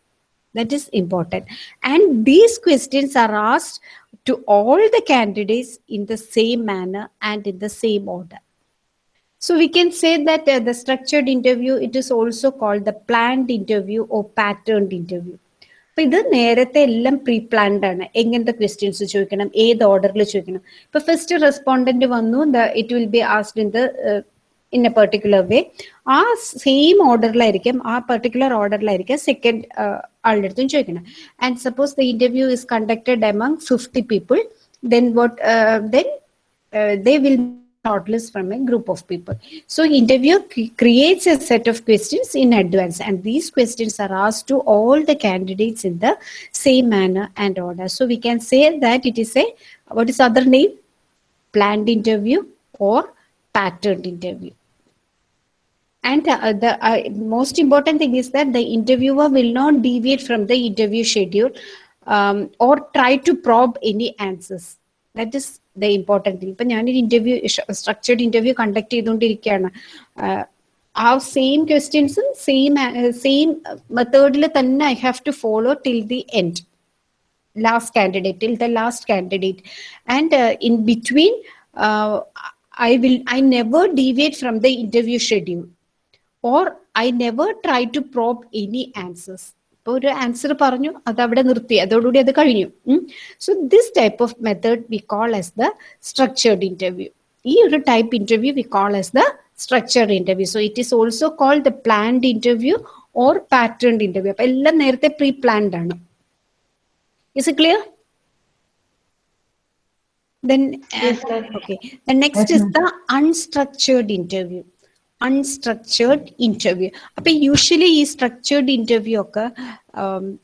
That is important, and these questions are asked to all the candidates in the same manner and in the same order. So we can say that uh, the structured interview, it is also called the planned interview or patterned interview. അപ്പൊ ഇത് നേരത്തെ എല്ലാം pre planned ആണ് എങ്ങനത്തെ questions ചോദിക്കണം ഏത് ഓർഡറിൽ ചോദിക്കണം ഇപ്പൊ ഫസ്റ്റ് റെസ്പോണ്ടന്റ് വന്നു it will be asked in the in a particular way ആ സെയിം ഓർഡറിലായിരിക്കും ആ പെർട്ടിക്കുലർ ഓർഡറിലായിരിക്കും second ആളുടെ അടുത്തും ചോദിക്കണം and suppose the interview is conducted among fifty people then vote then they will shortlist from a group of people. So interview c- creates a set of questions in advance and these questions are asked to all the candidates in the same manner and order. So we can say that it is a, what is other name? Planned interview or patterned interview. And uh, the uh, most important thing is that the interviewer will not deviate from the interview schedule um, or try to probe any answers. That is the important thing. ഇപ്പൊ ഞാനൊരു interview structured interview conduct ചെയ്തുകൊണ്ടിരിക്കുകയാണ് ആഹ് ആ same ക്വസ്റ്റ്യൻസും same same മെത്തേഡിൽ തന്നെ I have to follow till the end last candidate till the last candidate and uh, in between uh, i will i never deviate from the Interview I never try to try any answers any answers. ഇപ്പൊ ഒരു answer പറഞ്ഞു അത് അവിടെ നിർത്തി. അതോടുകൂടി അത് കഴിഞ്ഞു. So this type of method we call as the structured interview ഈ ഒരു type interview we call as the structured interview so it is also called the planned interview or patterned interview അപ്പൊ എല്ലാം നേരത്തെ പ്രീ പ്ലാൻഡ് ആണ്. Is it clear Then, uh, Yes, next okay. The next is the unstructured interview. Unstructured interview അപ്പൊ usually ഈ structured interview ഒക്കെ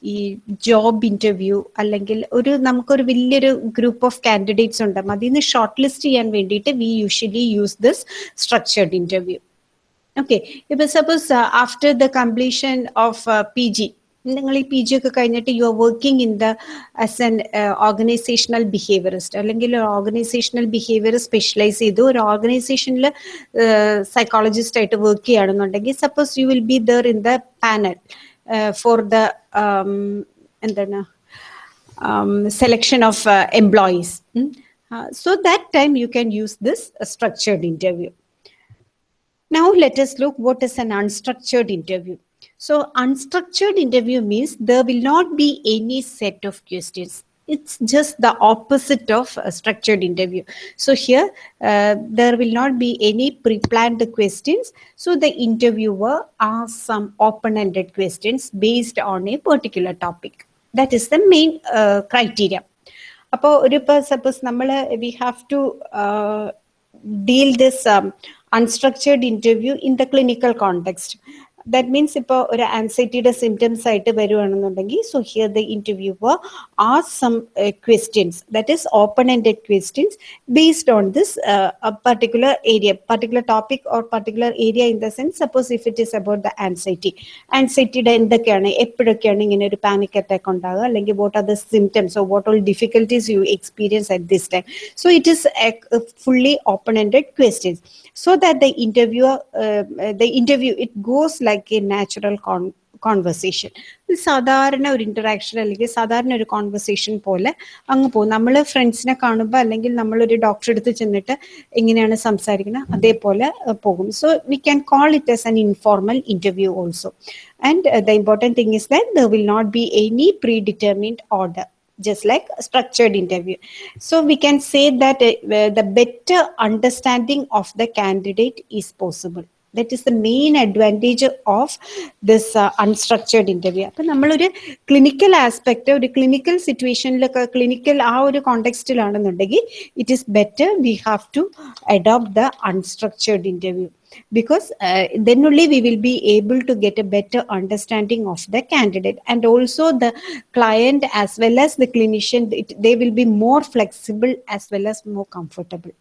ഈ job interview അല്ലെങ്കിൽ ഒരു നമുക്കൊരു വലിയൊരു ഗ്രൂപ്പ് ഓഫ് കാൻഡിഡേറ്റ്സ് ഉണ്ട്. അതിൽ നിന്ന് ഷോർട്ട് ലിസ്റ്റ് ചെയ്യാൻ വേണ്ടിയിട്ട് we usually use this structured interview okay ഇപ്പൊ suppose after the completion of P G നിങ്ങൾ ഈ പി ജി ഒക്കെ കഴിഞ്ഞിട്ട് you are working in the as an organisational behaviourist അല്ലെങ്കിൽ ഒരു ഓർഗനൈസേഷണൽ ബിഹേവിയർ സ്പെഷ്യലൈസ് ചെയ്തു ഒരു ഓർഗനൈസേഷനിൽ സൈക്കോളജിസ്റ്റ് ആയിട്ട് വർക്ക് ചെയ്യുകയാണെന്നുണ്ടെങ്കിൽ suppose you will be there in the panel for the എന്താണ് selection of employees so that time you can use this structured interview now this look what is let an unstructured interview. So unstructured interview means there will not be any set of questions. It's just the opposite of a structured interview. So here uh, there will not be any pre-planned questions. So the interviewer asks some open-ended questions based on a particular topic. That is the main uh, criteria. അപ്പോൾ ഒരു ഇപ്പോൾ suppose നമ്മൾ we have to deal this unstructured interview in the clinical context that means ഇപ്പോൾ ഒരു ആൻസൈറ്റിയുടെ symptoms ആയിട്ട് വരുവാണെന്നുണ്ടെങ്കിൽ so here the interviewer R some questions that is open ended questions based on this particular area particular topic or particular area in the sense suppose if it is about the anxiety ആൻസൈറ്റിയുടെ എന്തൊക്കെയാണ് എപ്പോഴൊക്കെയാണ് ഇങ്ങനെ ഒരു panic attack ഉണ്ടാകുക അല്ലെങ്കിൽ what are the symptoms or what all difficulties you experience at this time so it is fully open-ended questions so that the interviewer uh, the interview it goes like a natural con- conversation സാധാരണ ഒരു interaction അല്ലെങ്കിൽ സാധാരണ ഒരു conversation പോലെ അങ്ങ് പോകും നമ്മൾ ഫ്രണ്ട്സിനെ കാണുമ്പോൾ അല്ലെങ്കിൽ നമ്മളൊരു ഡോക്ടറെ അടുത്ത് ചെന്നിട്ട് എങ്ങനെയാണ് സംസാരിക്കുന്നത് അതേപോലെ പോകും so we can call it as an informal interview also and the important thing is that there will not be any pre determined order just like structured interview. We can say that uh, the better understanding of the candidate is possible. That is the main advantage of this uh, unstructured interview. അപ്പം നമ്മളൊരു clinical aspect ഒരു clinical സിറ്റുവേഷനിലൊക്കെ clinical ആ ഒരു കോണ്ടെക്സ്റ്റിലാണെന്നുണ്ടെങ്കിൽ it is better V have to adopt the unstructured interview because uh, then only we will be able to get a better understanding of the candidate and also the client as well as the clinician it, they will be more flexible as well as more comfortable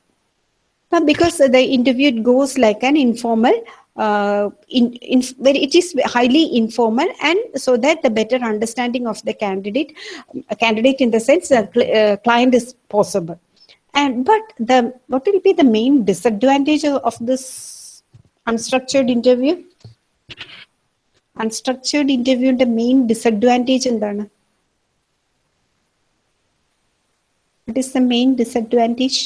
but because the interview it goes like an informal uh, in, in where it is highly informal and so that the better understanding of the candidate a candidate in the sense uh, cl- uh, client is possible and but the what will be the main disadvantage of, of this unstructured interview unstructured ഇന്റർവ്യൂവിന്റെ main disadvantage എന്താണ് it is the main disadvantage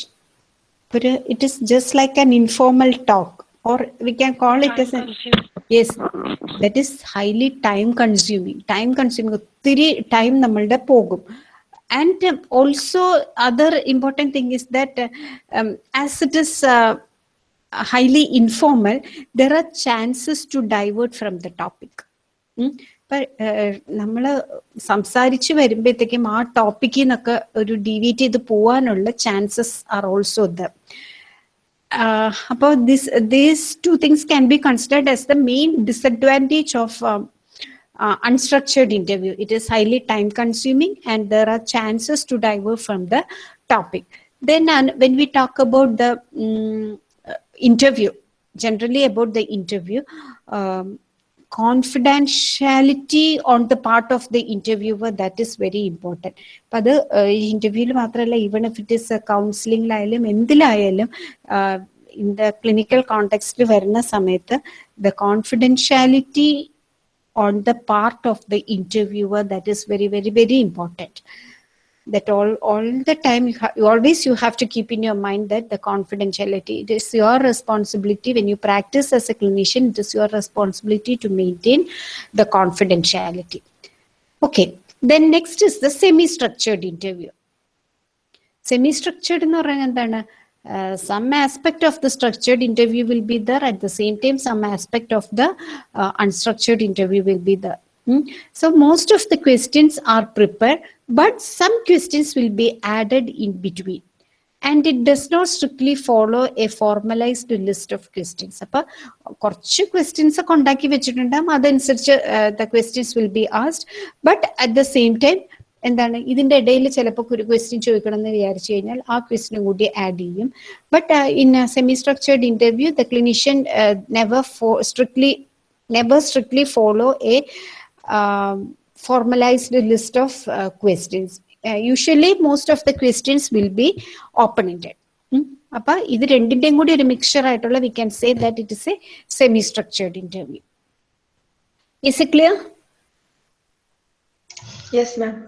ഒരു it is just like an informal talk or we can call it S yes that is highly time consuming time consuming ഒത്തിരി time നമ്മളുടെ പോകും and also other important thing is that as it is highly informal, there are chances to divert from the topic. ഇപ്പൊ നമ്മൾ സംസാരിച്ച് വരുമ്പോഴത്തേക്കും ആ ടോപ്പിക്കിൽ നിന്നൊക്കെ ഒരു ഡീവിയേറ്റ് ചെയ്ത് പോവാനുള്ള ചാൻസസ് ആർ ഓൾസോ ദ അപ്പോൾ this these two things can be considered as the main disadvantage of unstructured interview. It is highly time consuming and there are chances to divert from the topic. Then uh, when we talk about the um, interview, generally about um, confidentiality on the part of the interviewer that is very important അപ്പൊ അത് ഇന്റർവ്യൂവിൽ മാത്രമല്ല even if it is കൗൺസിലിംഗിലായാലും എന്തിലായാലും in the clinical കോണ്ടെക്സ്റ്റിൽ വരുന്ന സമയത്ത് the confidentiality on the part of the interviewer that is very very very important that all all the time you, ha- you always you have to keep in your mind that the confidentiality it is your responsibility when you practice as a clinician it is your responsibility to maintain the confidentiality okay then next is the semi structured interview semi structured എന്ന് പറഞ്ഞാൽ എന്താണ് uh, some aspect of the structured interview will be there at the same time some aspect of the uh, unstructured interview will be there Hmm? So most of the questions are prepared, but some questions will be added in between. And it does not strictly follow a formalized list of questions. അപ്പൊ കുറച്ച് questions ഒക്കെ ഉണ്ടാക്കി വെച്ചിട്ടുണ്ടാകും അതനുസരിച്ച് the questions will be asked but at the same time എന്താണ് ഇതിന്റെ ഇടയിൽ ചിലപ്പോൾ ഒരു ക്വസ്റ്റ്യൻ ചോദിക്കണം എന്ന് വിചാരിച്ചു കഴിഞ്ഞാൽ ആ ക്വസ്റ്റിനും കൂടി ആഡ് ചെയ്യും but in semi structured interview the clinician never strictly never strictly follow a formalized list of uh, questions. Uh, usually, most of the questions will be open-ended. അപ്പൊ ഇത് രണ്ടിന്റെയും കൂടി ഒരു മിക്സർ ആയിട്ടുള്ള V can say that it is A semi structured interview is it clear Yes, ma'am.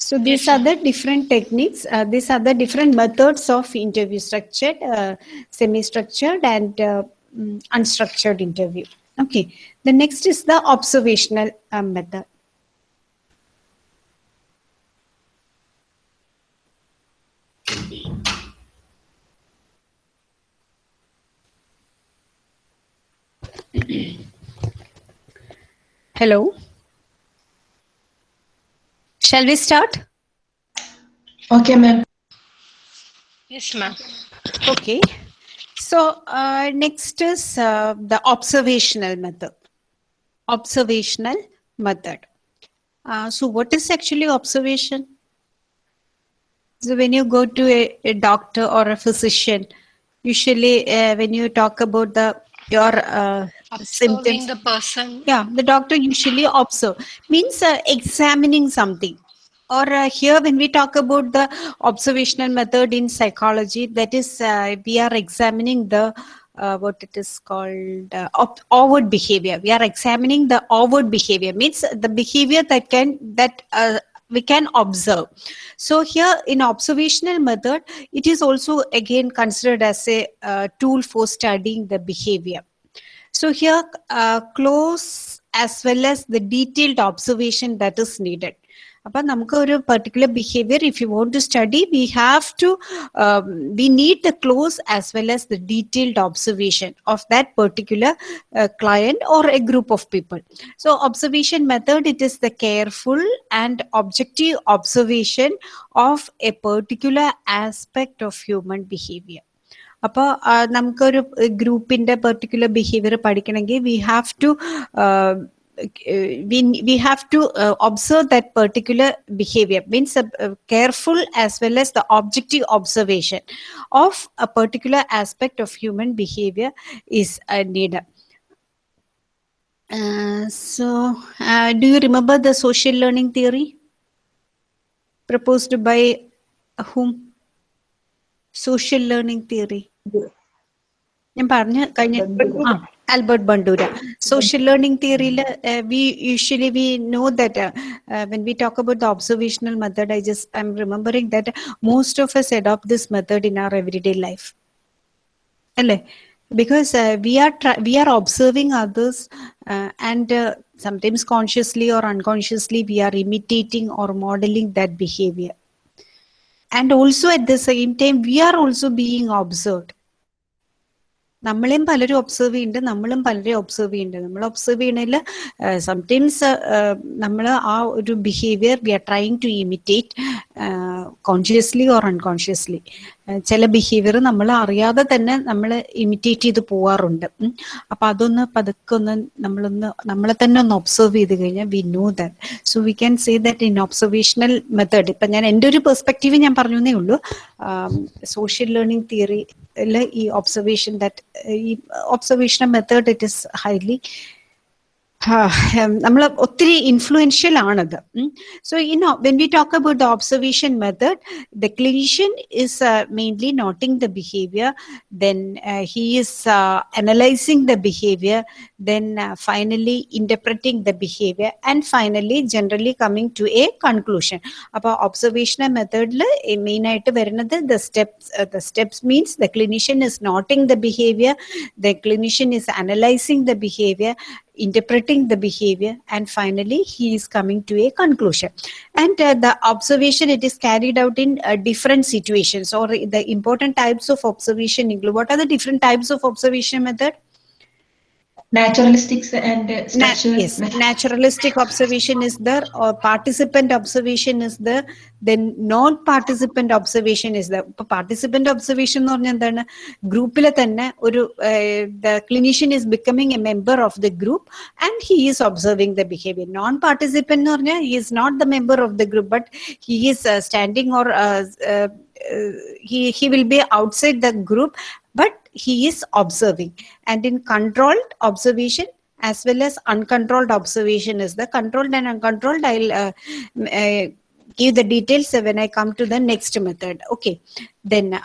So these are the different techniques. Uh, these are the different methods of interview structured, uh, semi-structured, and uh, mm, unstructured interview. Okay. The next is the observational uh, method. Hello. Shall we start? Okay, ma'am. Yes, ma'am. Okay. So uh, next is uh, the observational method. Observational method. Uh, so what is actually observation? So when you go to a, a doctor or a physician, usually uh, when you talk about the your uh, Observing symptoms, the person. yeah, the doctor usually observe means uh, examining something. Or uh, here, when we talk about the observational method in psychology, that is, uh, we are examining the uh, what it is called uh, outward behavior. We are examining the outward behavior means the behavior that can that uh, we can observe. So here in observational method, it is also again considered as a uh, tool for studying the behavior. So here, uh, close as well as the detailed observation that is needed. അപ്പൊ നമുക്ക് ഒരു particular behaviour if you want to study we have to we need the close as well as the detailed observation of that particular client or a group of people. So observation method, it is the careful and objective observation of a particular aspect of human behavior. അപ്പോൾ നമുക്കൊരു ഗ്രൂപ്പിന്റെ particular behaviour പഠിക്കണമെങ്കിൽ we have to we have to observe that particular behaviour means careful as well as the objective observation of a particular aspect of human behaviour is need so do you remember the social learning theory proposed by hmm social learning theory ഞാൻ പറഞ്ഞ കഴിഞ്ഞ ആ Albert Bandura social learning തിയറിയിൽ V usually we know that when we talk about the observational method I just I M remembering that most of S adopt this method in our every life അല്ലേ because uh, we are try- we are observing others uh, and uh, sometimes consciously or unconsciously we are imitating or modeling that behavior And also at the same time we are also being observed. നമ്മളെയും പലരും observe ചെയ്യുന്നുണ്ട് നമ്മളും പലരെയും observe ചെയ്യുന്നുണ്ട്. നമ്മൾ observe ചെയ്യണതിൽ sometimes നമ്മൾ ആ ഒരു behaviour we are trying to imitate consciously or unconsciously ചില ബിഹേവിയർ നമ്മൾ അറിയാതെ തന്നെ നമ്മൾ ഇമിറ്റേറ്റ് ചെയ്ത് പോവാറുണ്ട്. അപ്പൊ അതൊന്ന് പതുക്കെ ഒന്ന് നമ്മളൊന്ന് നമ്മളെ തന്നെ ഒന്ന് ഒബ്സർവ് ചെയ്ത് കഴിഞ്ഞാൽ we know that so we can say that in observational method ഇപ്പൊ ഞാൻ എന്റെ ഒരു പെർസ്പെക്റ്റീവ് ഞാൻ പറഞ്ഞേ ഉള്ളൂ. സോഷ്യൽ ലേണിംഗ് തിയറിയിൽ ഈ ഒബ്സർവേഷൻ ദാറ്റ് ഈ observational method it is highly നമ്മൾ ഒത്തിരി ഇൻഫ്ലുവൻഷ്യൽ ആണത് so you know when we talk about the observation method the clinician is mainly noting the behaviour then he is analysing the behaviour then finally interpreting the behaviour and finally generally coming to a conclusion അപ്പോൾ observational മെത്തേഡിൽ main ആയിട്ട് വരുന്നത് the steps the steps means the clinician is noting the behaviour the clinician is analysing the behaviour interpreting the behavior and finally he is coming to a conclusion. And uh, the observation it is carried out in uh, different situations or the important types of observation include what are the different types of observation method Naturalistics and uh, Na- structural. yes naturalistic observation is there or participant observation is there then non-participant observation is there ഇപ്പൊ participant observation എന്ന് പറഞ്ഞാൽ എന്താണ് ഗ്രൂപ്പിലെ തന്നെ ഒരു the clinician is becoming a member of the group and he is observing the behavior non-participant എന്ന് പറഞ്ഞാൽ he is not the member of the group but he is uh, standing or uh, uh, uh, he he will be outside the group but he is observing. And in controlled observation as well as uncontrolled observation is the controlled and uncontrolled i'll uh, uh, give the details when i come to the next method. Okay. Then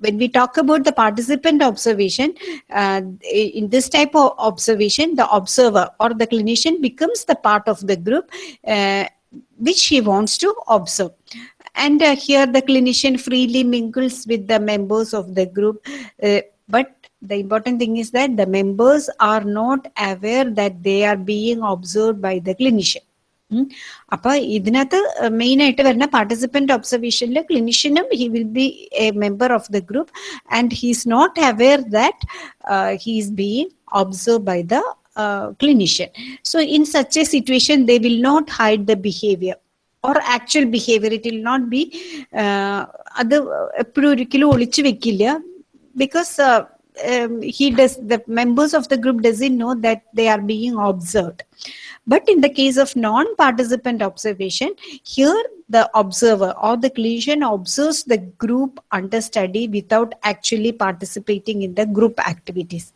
when we talk about the participant observation uh, in this type of observation the observer or the clinician becomes the part of the group uh, which he wants to observe and uh, here the clinician freely mingles with the members of the group uh, but the important thing is that the members are not aware that they are being observed by the clinician ഉം. അപ്പൊ ഇതിനകത്ത് main ആയിട്ട് വരുന്ന participant ഒബ്സർവേഷനിൽ ക്ലിനിഷ്യനും he will be A member of the group and he is not aware that he is being observe by the clinician so in such a situation they will not hide the behavior or actual behavior it will not be uh, അത് എപ്പോഴും ഒരിക്കലും ഒളിച്ചു വെക്കില്ല because uh, um, he does the members of the group doesn't know that they are being observed but in the case of non-participant observation here the observer or the clinician observes the group under study without actually participating in the group activities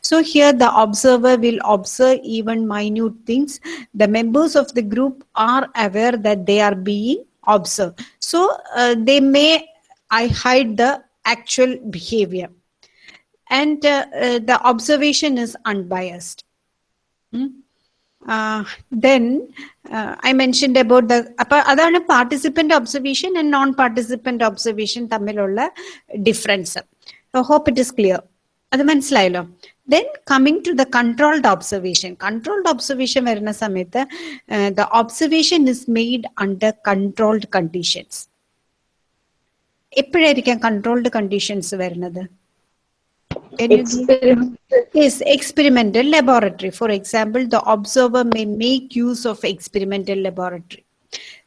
so here the observer will observe even minute things the members of the group are aware that they are being observed so uh, they may i hide the actual behavior and uh, uh, the observation is unbiased Hmm? Uh, then uh, I mentioned about the അപ്പൊ അതാണ് participant observation and non participant observation തമ്മിലുള്ള difference hope it is clear അത് മനസ്സിലായല്ലോ then coming to the controlled observation controlled observation വരുന്ന സമയത്ത് the observation is made under controlled conditions എപ്പോഴായിരിക്കാം controlled conditions വരുന്നത് Can you give- Experiment. Yes, experimental laboratory. For example, the observer may make use of experimental laboratory.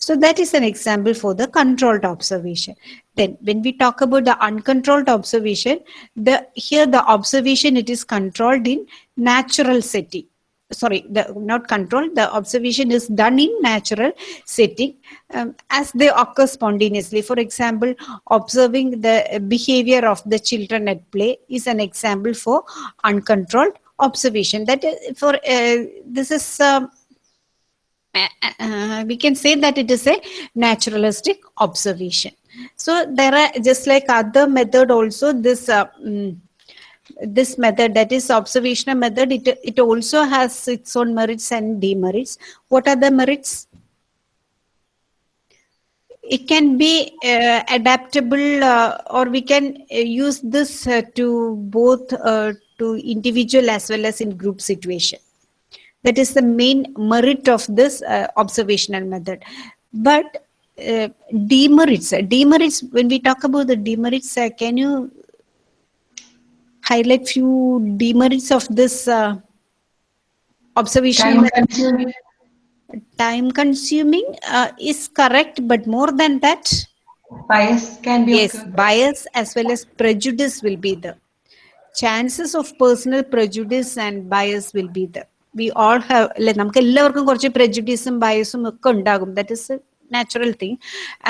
So that is an example for the controlled observation. Then when we talk about the uncontrolled observation, the here the observation it is controlled in natural setting. Sorry, the not controlled. The observation is done in natural setting um, as they occur spontaneously. For example, observing the behavior of the children at play is an example for uncontrolled observation. That for uh, this is. Um, uh, we can say that it is a naturalistic observation. So there are just like other method also this uh, mm, this method that is observational method it, it also has its own merits and demerits. What are the merits? It can be uh, adaptable uh, or we can uh, use this uh, to both to individual as well as in group situation that is the main merit of this uh, observational method. But uh, demerits demerits when we talk about the demerits uh, can you highlight few demerits of this uh, observational time consuming, time consuming uh, is correct but more than that Bias can be yes occurred. bias as well as prejudice will be there chances of personal prejudice and bias will be there we all have അല്ലെ നമുക്ക് എല്ലാവർക്കും കുറച്ച് prejudiceും ബയസും ഒക്കെ ഉണ്ടാകും that is a natural thing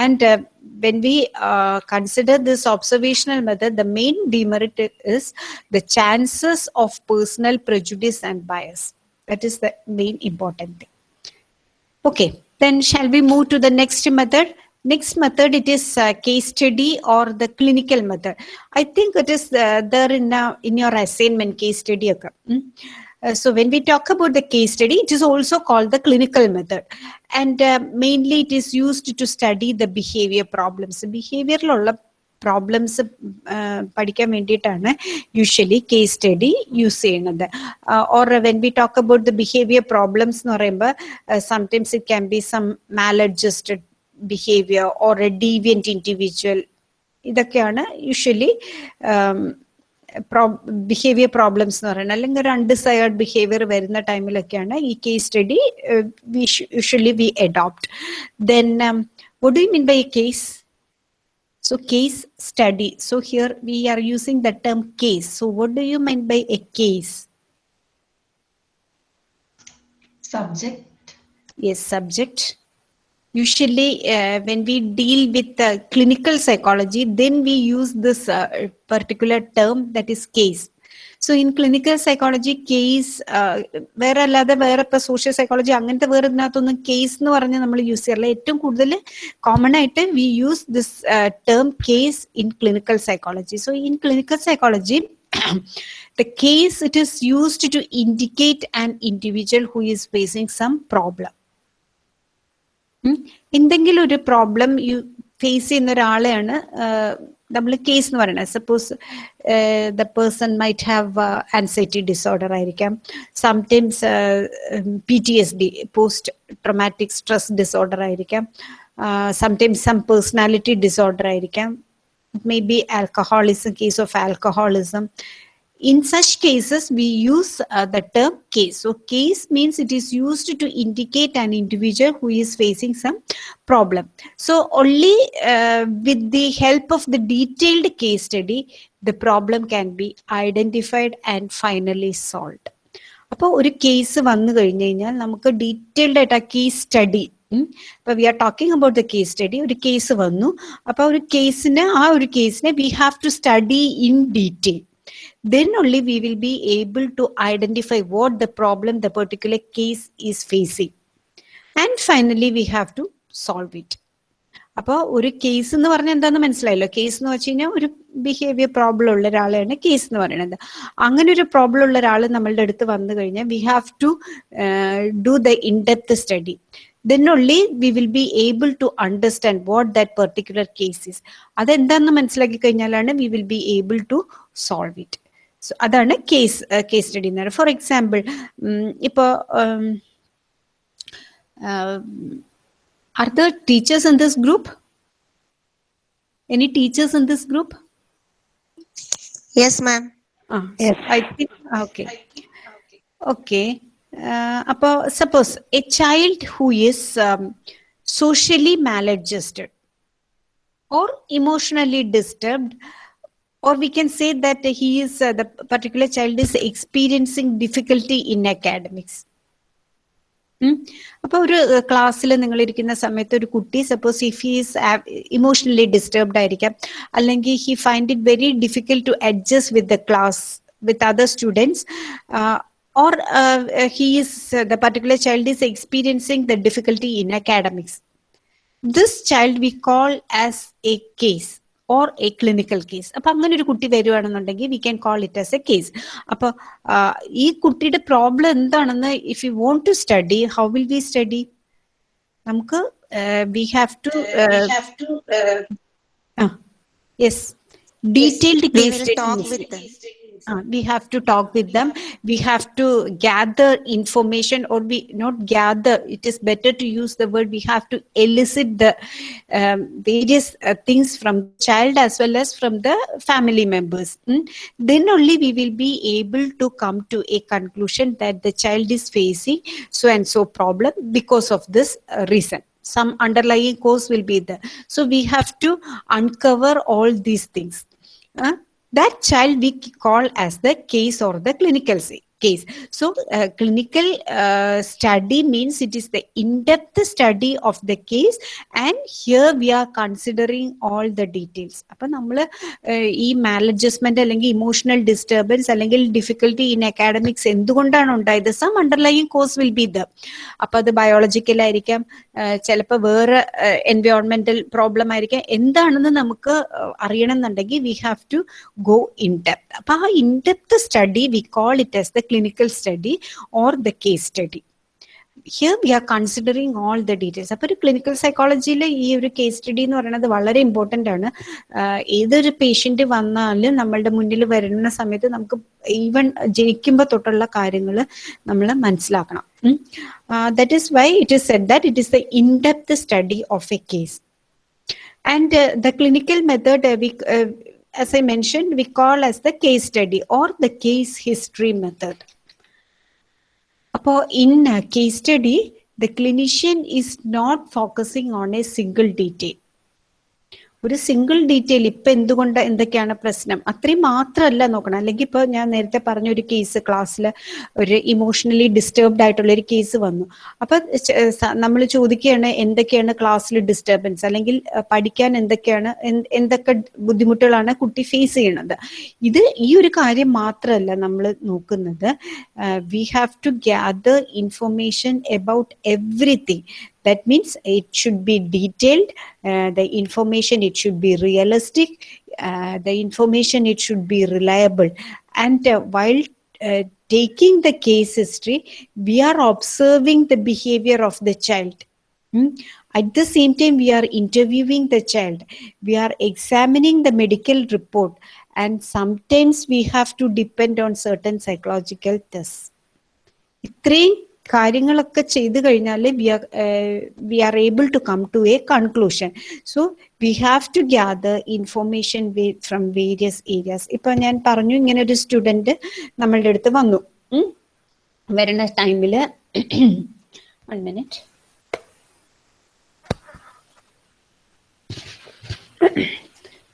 and uh, when we uh, consider this observational method the main demerit is the chances of personal prejudice and bias that is the main important thing Okay, then shall we move to the next method? Next method, it is uh, case study or the clinical method. I think it is uh, there in, uh, in your assignment case study. ഒക്കെ. ഉം. Uh, so when we talk about the case study, it is also called the clinical method. And uh, mainly it is used to study the behavior problems. Behavioral problems പഠിക്കാൻ വേണ്ടിയിട്ടാണ് usually case study use ചെയ്യുന്നത് or when we talk about the behaviour problems എന്ന് പറയുമ്പോൾ sometimes it can be some Mal adjusted behaviour or A ഡീവിയൻറ്റ് individual ഇതൊക്കെയാണ് usually behaviour problems എന്ന് പറയുന്നത് അല്ലെങ്കിൽ ഒരു അൺഡിസൈഡ് ബിഹേവിയർ വരുന്ന ടൈമിലൊക്കെയാണ് ഈ case study usually we adopt then what do mean by A case So case study. So here we are using the term case. So what do you mean by a case? Subject. Yes, subject. Usually uh, when we deal with uh, clinical psychology, then we use this uh, particular term that is case. So in clinical psychology case വേറെ അല്ലാതെ വേറെ ഇപ്പൊ social psychology അങ്ങനത്തെ വേറെ ഇതിനകത്തൊന്നും case എന്ന് പറഞ്ഞ് നമ്മൾ use ചെയ്യാറില്ല ഏറ്റവും കൂടുതൽ കോമൺ ആയിട്ട് we use this term case in clinical psychology so in clinical psychology the case it is used to indicate an individual who is facing some problem. എന്തെങ്കിലും ഒരു പ്രോബ്ലം യു ഫേസ് ചെയ്യുന്ന ഒരാളെയാണ് നമ്മൾ case എന്ന് പറയുന്നത്. Suppose the person might have anxiety disorder ആയിരിക്കാം. Sometimes P T S D post traumatic stress disorder ആയിരിക്കാം. Sometimes some personality disorder ആയിരിക്കാം. May be alcoholism case of alcoholism in such cases we use uh, the term case so case means it is used to indicate an individual who is facing some problem so only uh, with the help of the detailed case study the problem can be identified and finally solved അപ്പോൾ ഒരു case വന്നു കഴിഞ്ഞു കഴിഞ്ഞാൽ നമുക്ക് detailed ആയിട്ട് ആ case study ഇപ്പൊ we are talking about the case study ഒരു കേസ് വന്നു അപ്പൊ ഒരു കേസിന് ആ ഒരു കേസിനെ we have to study in detail then only we will be able to identify what the problem the particular case is facing. And finally we have to solve it. അപ്പോൾ ഒരു കേസ് എന്ന് പറഞ്ഞാൽ എന്താന്ന് മനസ്സിലായല്ലോ? കേസ് എന്ന് വെച്ച് കഴിഞ്ഞാൽ ഒരു ബിഹേവിയർ പ്രോബ്ലം ഉള്ള ഒരാളാണ് കേസ് എന്ന് പറയുന്നത്. അങ്ങനെ ഒരു പ്രോബ്ലം ഉള്ള ഒരാൾ നമ്മളുടെ അടുത്ത് വന്നു കഴിഞ്ഞാൽ we have to do the in depth study then only we will be able to understand what that particular is. അതെന്താന്ന് മനസ്സിലാക്കി കഴിഞ്ഞാലാണ് we will be able to solve it so അതാണ് കേസ് കേസ് സ്റ്റഡി എന്ന് പറയുന്നത് for example ഇപ്പോൾ are the teachers in this group any teachers in this group Yes, ma'am. Ah, I think okay. Okay. Uh, അപ്പോൾ suppose a child who is socially maladjusted or emotionally disturbed or we can say that he is uh, the particular child is experiencing difficulty in academics അപ്പൊ ഒരു ക്ലാസ്സിൽ നിങ്ങൾ ഇരിക്കുന്ന സമയത്ത് ഒരു കുട്ടി suppose if he's emotionally disturbed ആയിരിക്കാം അല്ലെങ്കിൽ he find it very difficult to adjust with the class with other students or uh, uh, he is uh, the particular child is experiencing the difficulty in academics this child we call as a clinical case അപ്പൊ അങ്ങനെ ഒരു കുട്ടി വരുവാണെന്നുണ്ടെങ്കിൽ we can call it as a case അപ്പൊ ഈ കുട്ടിയുടെ problem എന്താണെന്ന് if you want to study how will we study നമുക്ക് we have to yes detailed case them. Uh, we have to talk with them. We have to gather information or we not gather. It is better to use the word. We have to elicit the um, various uh, things from child as well as from the family members. Mm. then only we will be able to come to a conclusion that the child is facing so and so problem because of this uh, reason. Some underlying cause will be there. So we have to uncover all these things that child we call as the case or the clinical say, case. So, uh, clinical uh, study means it is the in-depth study of the case, and here we are considering all the നമ്മൾ ഈ maladjustment അല്ലെങ്കിൽ emotional disturbance അല്ലെങ്കിൽ difficulty in academics എന്തുകൊണ്ടാണ് ഉണ്ടായത്? Some underlying cause will be the അപ്പൊ അത് biological ആയിരിക്കാം ചിലപ്പോൾ വേറെ എൻവയോൺമെന്റൽ പ്രോബ്ലം ആയിരിക്കാം. എന്താണെന്ന് നമുക്ക് അറിയണം എന്നുണ്ടെങ്കിൽ we have to go in depth അപ്പൊ ആ in depth study we call it as the clinical study or the case study. Here we are considering all the details അപ്പോൾ ഒരു ക്ലിനിക്കൽ സൈക്കോളജിയിൽ ഈ ഒരു കേസ് സ്റ്റഡി എന്ന് പറയുന്നത് വളരെ ഇമ്പോർട്ടന്റ് ആണ്. ഏതൊരു പേഷ്യന്റ് വന്നാലും നമ്മളുടെ മുന്നിൽ വരുന്ന സമയത്ത് നമുക്ക് ഈവൻ ജനിക്കുമ്പോൾ തൊട്ടുള്ള കാര്യങ്ങൾ നമ്മൾ മനസ്സിലാക്കണം. That is why it is said that it is the in depth study of a case and uh, the clinical as i mentioned we call as the case study or the case history method. In a case study the clinician is not focusing on a single detail ഒരു single detail ഇപ്പൊ എന്തുകൊണ്ട് എന്തൊക്കെയാണ് പ്രശ്നം? അത്രയും മാത്രമല്ല നോക്കണം. അല്ലെങ്കിൽ ഇപ്പൊ ഞാൻ നേരത്തെ പറഞ്ഞ ഒരു കേസ് ക്ലാസ്സിൽ ഒരു ഇമോഷണലി ഡിസ്റ്റർബ്ഡ് ആയിട്ടുള്ള ഒരു കേസ് വന്നു. അപ്പൊ നമ്മൾ ചോദിക്കുകയാണ് എന്തൊക്കെയാണ് ക്ലാസ്സിൽ ഡിസ്റ്റർബൻസ് അല്ലെങ്കിൽ പഠിക്കാൻ എന്തൊക്കെയാണ് എന്ത് എന്തൊക്കെ ബുദ്ധിമുട്ടുകളാണ് കുട്ടി ഫേസ് ചെയ്യണത് ഇത് ഈ ഒരു കാര്യം മാത്രമല്ല നമ്മൾ നോക്കുന്നത്. We have to gather information about everything that means it should be detailed uh, the information it should be realistic uh, the information it should be reliable and uh, while uh, taking the case history we are observing the behavior of the child Hmm? At the same time, we are interviewing the child. We are examining the medical report. And sometimes we have to depend on certain psychological tests. ഇത്രയും കാര്യങ്ങളൊക്കെ ചെയ്തു കഴിഞ്ഞാൽ we are we are able to come to a conclusion. So we have to gather information from various areas. ഇപ്പൊ ഞാൻ പറഞ്ഞു ഇങ്ങനെ ഒരു student നമ്മളുടെ അടുത്ത് വന്നു. വരുന്ന ടൈമിൽ വൺ മിനിറ്റ്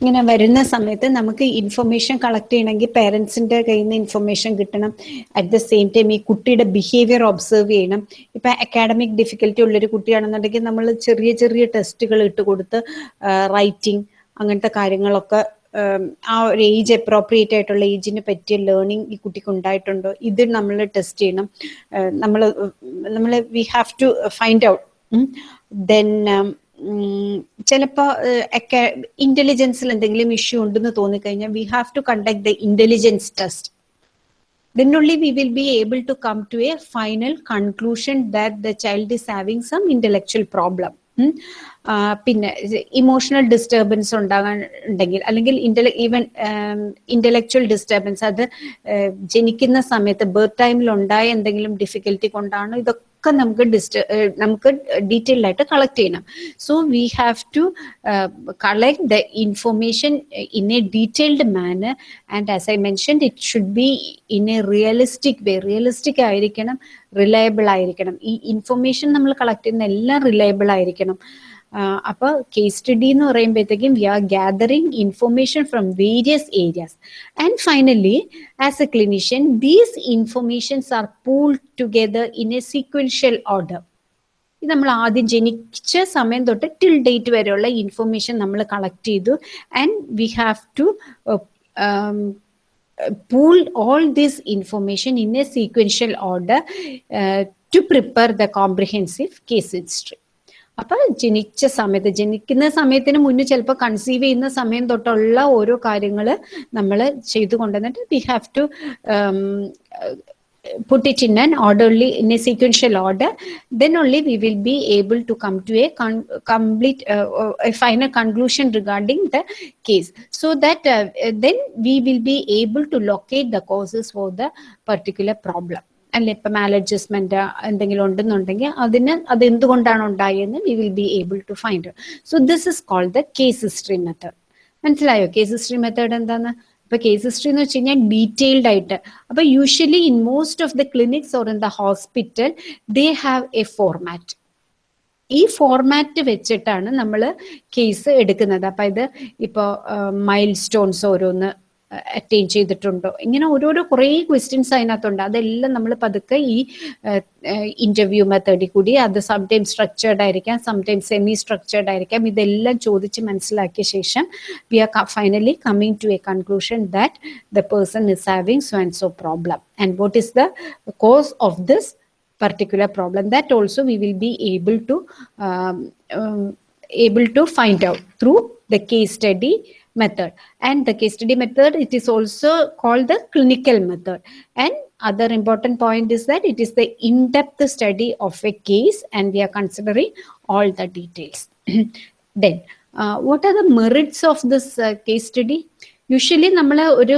ഇങ്ങനെ വരുന്ന സമയത്ത് നമുക്ക് ഇൻഫർമേഷൻ കളക്ട് ചെയ്യണമെങ്കിൽ പേരൻസിന്റെ കയ്യിൽ നിന്ന് ഇൻഫർമേഷൻ കിട്ടണം. അറ്റ് ദ സെയിം ടൈം ഈ കുട്ടിയുടെ ബിഹേവിയർ ഒബ്സർവ് ചെയ്യണം. ഇപ്പൊ അക്കാഡമിക് ഡിഫിക്കൽറ്റി ഉള്ളൊരു കുട്ടിയാണെന്നുണ്ടെങ്കിൽ നമ്മൾ ചെറിയ ചെറിയ ടെസ്റ്റുകൾ ഇട്ട് കൊടുത്ത് റൈറ്റിംഗ് അങ്ങനത്തെ കാര്യങ്ങളൊക്കെ ആ ഒരു ഏജ് അപ്രോപ്രിയേറ്റ് ആയിട്ടുള്ള ഏജിന് പറ്റിയ ലേണിംഗ് ഈ കുട്ടിക്ക് ഉണ്ടായിട്ടുണ്ടോ? ഇത് നമ്മൾ ടെസ്റ്റ് ചെയ്യണം. നമ്മൾ നമ്മൾ we have to find out then ചിലപ്പോൾ ഇന്റലിജൻസിൽ എന്തെങ്കിലും ഇഷ്യൂ ഉണ്ടെന്ന് തോന്നിക്കഴിഞ്ഞാൽ we have to conduct the intelligence test then only we will be able to come to a final conclusion that the child is problem ഉം. ആ, പിന്നെ emotional disturbance ഉണ്ടാകാൻ ഉണ്ടെങ്കിൽ അല്ലെങ്കിൽ ഇന്റല ഈവൻ ഇന്റലക്ച്വൽ ഡിസ്റ്റർബൻസ് അത് ജനിക്കുന്ന സമയത്ത് ബർത്ത് ടൈമിൽ ഉണ്ടായ എന്തെങ്കിലും ഡിഫിക്കൽറ്റി കൊണ്ടാണോ ഇതൊക്കെ നമുക്ക് ഡിസ്റ്റ നമുക്ക് ഡീറ്റെയിൽ ആയിട്ട് കളക്ട് ചെയ്യണം. So we have to collect the information in a detailed manner and as I mention it should be in a realistic way realistic ആയിരിക്കണം റിലയബിൾ ആയിരിക്കണം. ഈ ഇൻഫോർമേഷൻ നമ്മൾ കളക്ട് ചെയ്യുന്ന എല്ലാം റിലയബിൾ ആയിരിക്കണം. ആഹ് അപ്പൊ കേസ് സ്റ്റഡി എന്ന് പറയുമ്പോഴത്തേക്കും we R gathering information from various areas and finally as a clinician these informations are pool together in a sequential order ഇത് നമ്മൾ ആദ്യം ജനിച്ച സമയം തൊട്ട് ടിൽ ഡേറ്റ് വരെയുള്ള ഇൻഫർമേഷൻ നമ്മൾ കളക്ട് ചെയ്തു and we have to pool all this information in a sequential order uh, to prepare the comprehensive case history അപ്പൊ ജനിച്ച സമയത്ത് ജനിക്കുന്ന സമയത്തിന് മുന്നേ ചിലപ്പോൾ കൺസീവ് ചെയ്യുന്ന സമയം തൊട്ടുള്ള ഓരോ കാര്യങ്ങൾ നമ്മൾ ചെയ്തു കൊണ്ടുവന്നിട്ട് we have to put it in an orderly in a sequential order then only we will be able to come to a complete uh, uh, a final conclusion regarding the case so that uh, uh, then we will be able to locate the causes for the particular problem അല്ലെ ഇപ്പൊ മാലഡ്ജസ്റ്റ്മെന്റ് എന്തെങ്കിലും ഉണ്ടെന്നുണ്ടെങ്കിൽ അതിന് അത് എന്തുകൊണ്ടാണ് ഉണ്ടായെന്ന് we will be able to find so this is called the case history method മനസ്സിലായോ? Case history method എന്താന്ന്? ഇപ്പൊ കേസ് ഹിസ്റ്ററി എന്ന് വെച്ച് കഴിഞ്ഞാൽ ഡീറ്റെയിൽഡ് ആയിട്ട്. അപ്പൊ usually in most of the clinics or in the hospital they have a format ഈ format വെച്ചിട്ടാണ് നമ്മൾ കേസ് എടുക്കുന്നത്. അപ്പൊ ഇത് ഇപ്പോൾ മൈൽ സ്റ്റോൺസ് ഓരോന്ന് അറ്റൈൻ ചെയ്തിട്ടുണ്ടോ? ഇങ്ങനെ ഓരോരോ കുറേ ക്വസ്റ്റ്യൻസ് അതിനകത്തുണ്ട്. അതെല്ലാം നമ്മൾ പതുക്കെ ഈ ഇന്റർവ്യൂ മെത്തേഡിൽ കൂടി അത് സംടൈംസ് സ്ട്രക്ചേർഡ് ആയിരിക്കാം സംടൈംസ് സെമി സ്ട്രക്ചേർഡ് ആയിരിക്കാം. ഇതെല്ലാം ചോദിച്ച് മനസ്സിലാക്കിയ ശേഷം V R finally coming to a conclusion that the person is having so and so problem and what is the cause of this that also we will be able to um, um, able to find out through the case study method and the case study method it is also called the clinical method and other important point is that it is the in-depth study of a case and we are considering all the details then uh, what are the merits of this uh, case study usually നമ്മൾ ഒരു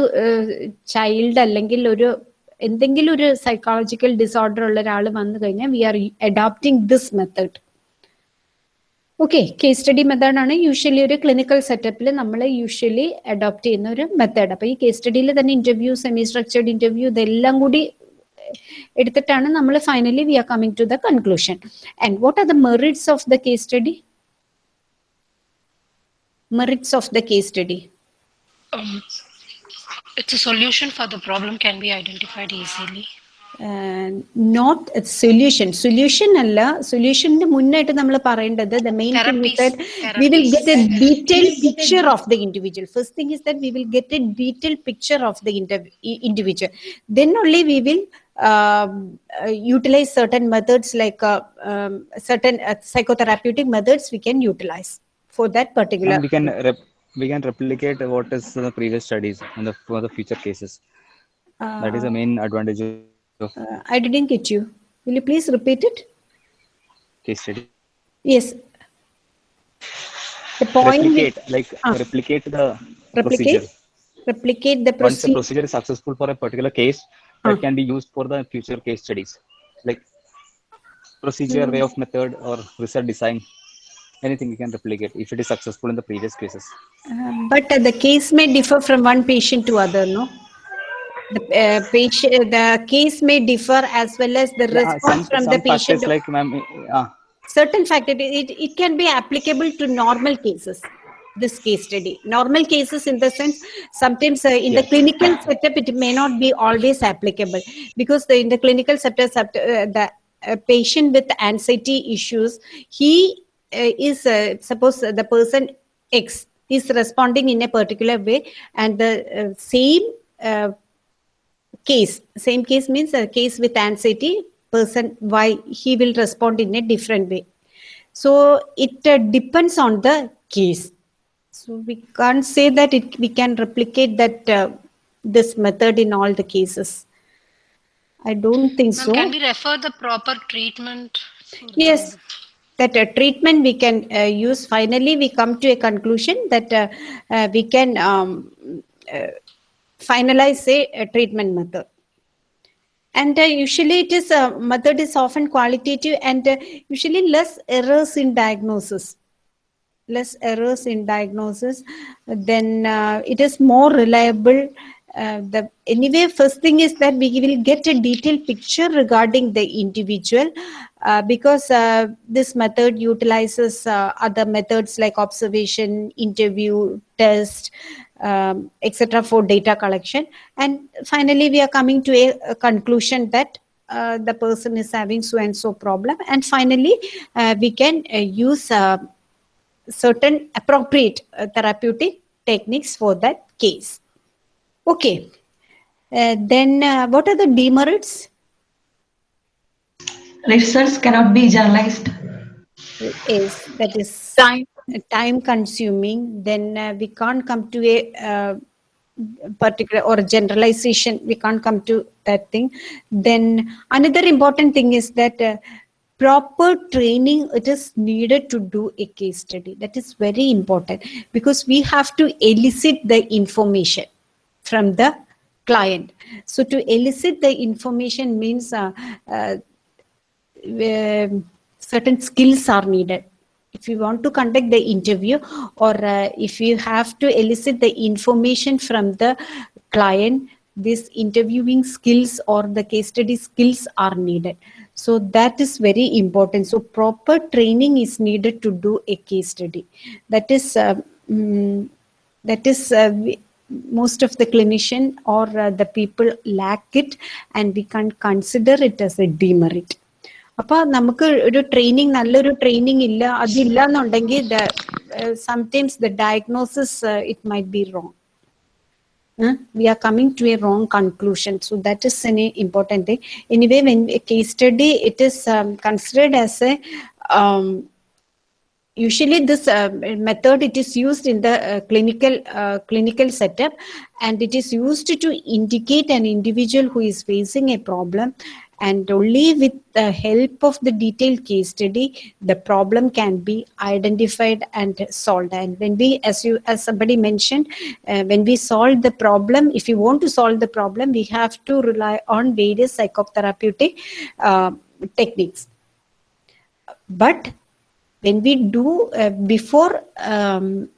child അല്ലെങ്കിൽ ഒരു എന്തെങ്കിലും ഒരു psychological disorder ഉള്ള ഒരാൾ വന്നു കഴിഞ്ഞാൽ we are adopting this method okay case study മെത്തേഡാണ് യൂഷ്വലി ഒരു ക്ലിനിക്കൽ സെറ്റപ്പിൽ നമ്മൾ യൂഷ്വലി അഡോപ്റ്റ് ചെയ്യുന്ന ഒരു മെത്തേഡ് അപ്പൊ ഈ കേസ് സ്റ്റഡിയിൽ തന്നെ ഇന്റർവ്യൂ സെമി സ്ട്രക്ചേർഡ് ഇന്റർവ്യൂ ഇതെല്ലാം കൂടി എടുത്തിട്ടാണ് നമ്മൾ finally we are coming to the conclusion and what are the merits of the case study merits of the case study it's a solution for the problem can be identified easily. Not solution solution അല്ല സൊല്യൂഷന്റെ മുന്നായിട്ട് നമ്മൾ പറയേണ്ടത് the main Therapies, V will get A therapies. Detail picture of the individual first thing is that we will get a detail picture of the individual then only we will utilize certain methods like uh, um, certain uh, psychotherapeutic methods we can utilize for that particular And we can rep- we can replicate what is the previous studies and the for the future cases. that is the main advantage of uh, i didn't get you will you please repeat it case study. Yes. The point with- replicate like Ah. replicate the replicate, procedure replicate the once the procedure. procedure is successful for a particular case that Ah. can be used for the future case studies like procedure way of method or result design anything you can replicate if it is successful in the previous cases Uh, but uh, the case may differ from one patient to other, no? The uh, patient, the case may differ as well as the Yeah, response some, from some the patient. factors like ma'am uh, certain factor it, it, can be applicable to normal cases this case study. Normal cases in the sense sometimes uh, in the clinical setup it may not be always applicable. Because the, in the clinical setup uh, the uh, patient with anxiety issues he uh, is uh, suppose the person x is responding in a particular way and the uh, same uh, case same case means a case with anxiety person why he will respond in a different way. So it uh, depends on the case. So we can't say that it we can replicate that uh, this method in all the cases. I don't think so. can we refer the proper treatment? yes. That uh, treatment we can uh, use. Finally we come to a conclusion that uh, uh, we can um, uh, finalize a, a treatment method. And uh, usually it is uh, method is often qualitative and uh, usually less errors in diagnosis. Less errors in diagnosis then uh, it is more reliable uh, the anyway first thing is that we will get a detailed picture regarding the individual uh, because this method utilizes other methods like observation interview test um, etc for data collection and finally we are coming to a, a conclusion that uh, the person is having so and so problem and finally uh, we can uh, use uh, certain appropriate uh, therapeutic techniques for that case. Okay. Uh, then uh, what are the demerits? Results cannot be generalized. Is that is Time. Time consuming. Then uh, we can't come to a uh, particular or generalization. We can't come to that thing. Then another important thing is that uh, proper training it is needed to do a case study that is very important because we have to elicit the information from the client so to elicit the information means uh, uh, certain skills are needed if you want to conduct the interview or uh, if you have to elicit the information from the client these interviewing skills or the case study skills are needed. So that is very important. So proper training is needed to do a case study. That is uh, mm, that is uh, most of the clinician or uh, the people lack it and we can consider it as a demerit അപ്പൊ നമുക്ക് ഒരു training നല്ലൊരു training ഇല്ല അതില്ല എന്നുണ്ടെങ്കിൽ sometimes the diagnosis it might be wrong we are coming to a wrong conclusion so that is an important thing anyway when a case study it is um, considered as a um, usually this uh, method it is used in the uh, clinical uh, clinical setup and it is used to indicate an individual who is facing a problem and only with the help of the detailed case study the problem can be identified and solved. And when we as you as somebody mentioned uh, when we solve the problem if you want to solve the problem we have to rely on various psychotherapeutic uh, techniques. But when we do uh, before um,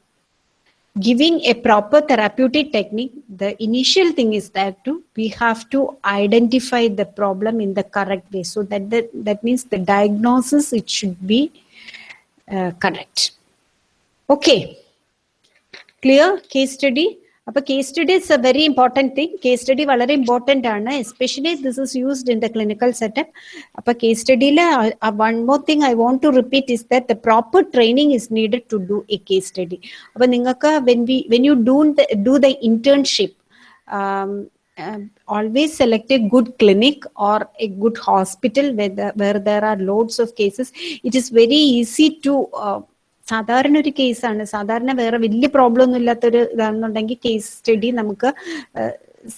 giving a proper therapeutic technique the initial thing is that to we have to identify the problem in the correct way. So that that, that means the diagnosis it should be uh, correct. Okay. Clear? Case study അപ്പൊ case study is a very important thing case study വളരെ important ആണ് especially this is used in the clinical setup അപ്പൊ case സ്റ്റഡിയിൽ one more thing I want to repeat is that the proper training is needed to do a case study അപ്പൊ നിങ്ങൾക്ക് when we when you do do the internship always select a good clinic or a good hospital where, the, where there are loads of cases it is very easy to uh, സാധാരണ ഒരു കേസാണ്. സാധാരണ വേറെ വലിയ problem ഒന്നും ഇല്ലാത്തൊരു ഇതാണെന്നുണ്ടെങ്കിൽ case study നമുക്ക്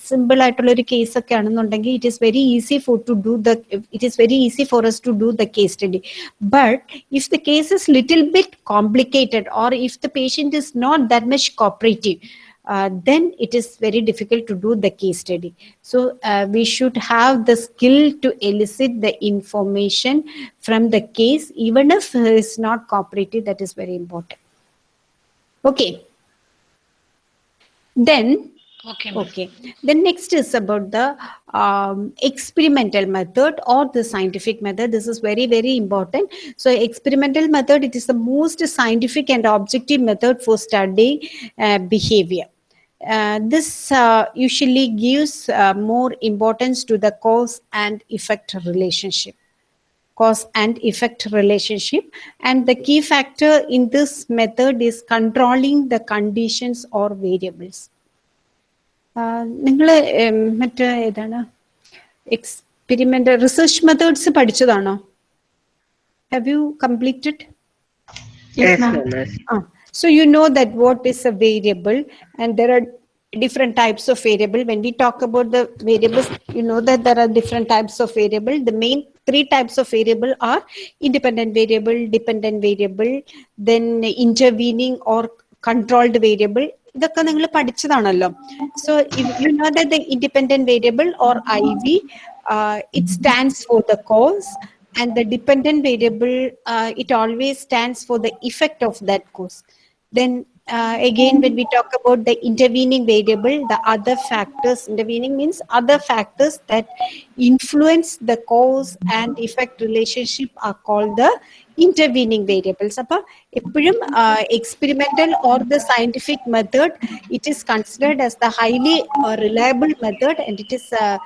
സിമ്പിൾ ആയിട്ടുള്ള ഒരു കേസ് ഒക്കെ ആണെന്നുണ്ടെങ്കിൽ it is very easy for to do the it is very easy for us to do the case study but if the case is little bit complicated or if the patient is not that much cooperative uh, then it is very difficult to do the case study. So uh, we should have the skill to elicit the information from the case, even if it's not cooperative, that is very important. Okay. Then Okay. Okay. The next is about the um, experimental method or the scientific method. This is very, very important. So experimental method, it is the most scientific and objective method for studying uh, behavior. Uh, this uh, usually gives uh, more importance to the cause and effect relationship cause and effect relationship and the key factor in this method is controlling the conditions or variables നിങ്ങൾ മറ്റേ ഏതാണ് experiment research methods പഠിച്ചതാണോ have you completed Yes, ma'am. Ah, so you know that what is a variable and there are different types of variable. When we talk about the variables, you know that there are different types of variable. The main three types of variable are independent variable, dependent variable, then intervening or controlled variable. ഇതൊക്കെ നിങ്ങൾ പഠിച്ചതാണല്ലോ so you know that the independent variable or I V it stands for the cos and the dependent variable uh, it always stands for the effect of that cause then uh, again when we talk about the intervening variable the other factors intervening means other factors that influence the cause and effect relationship are called the intervening variables അപ്പൊ എപ്പോഴും experimental or the scientific method it is considered as the highly uh, reliable method and it is uh,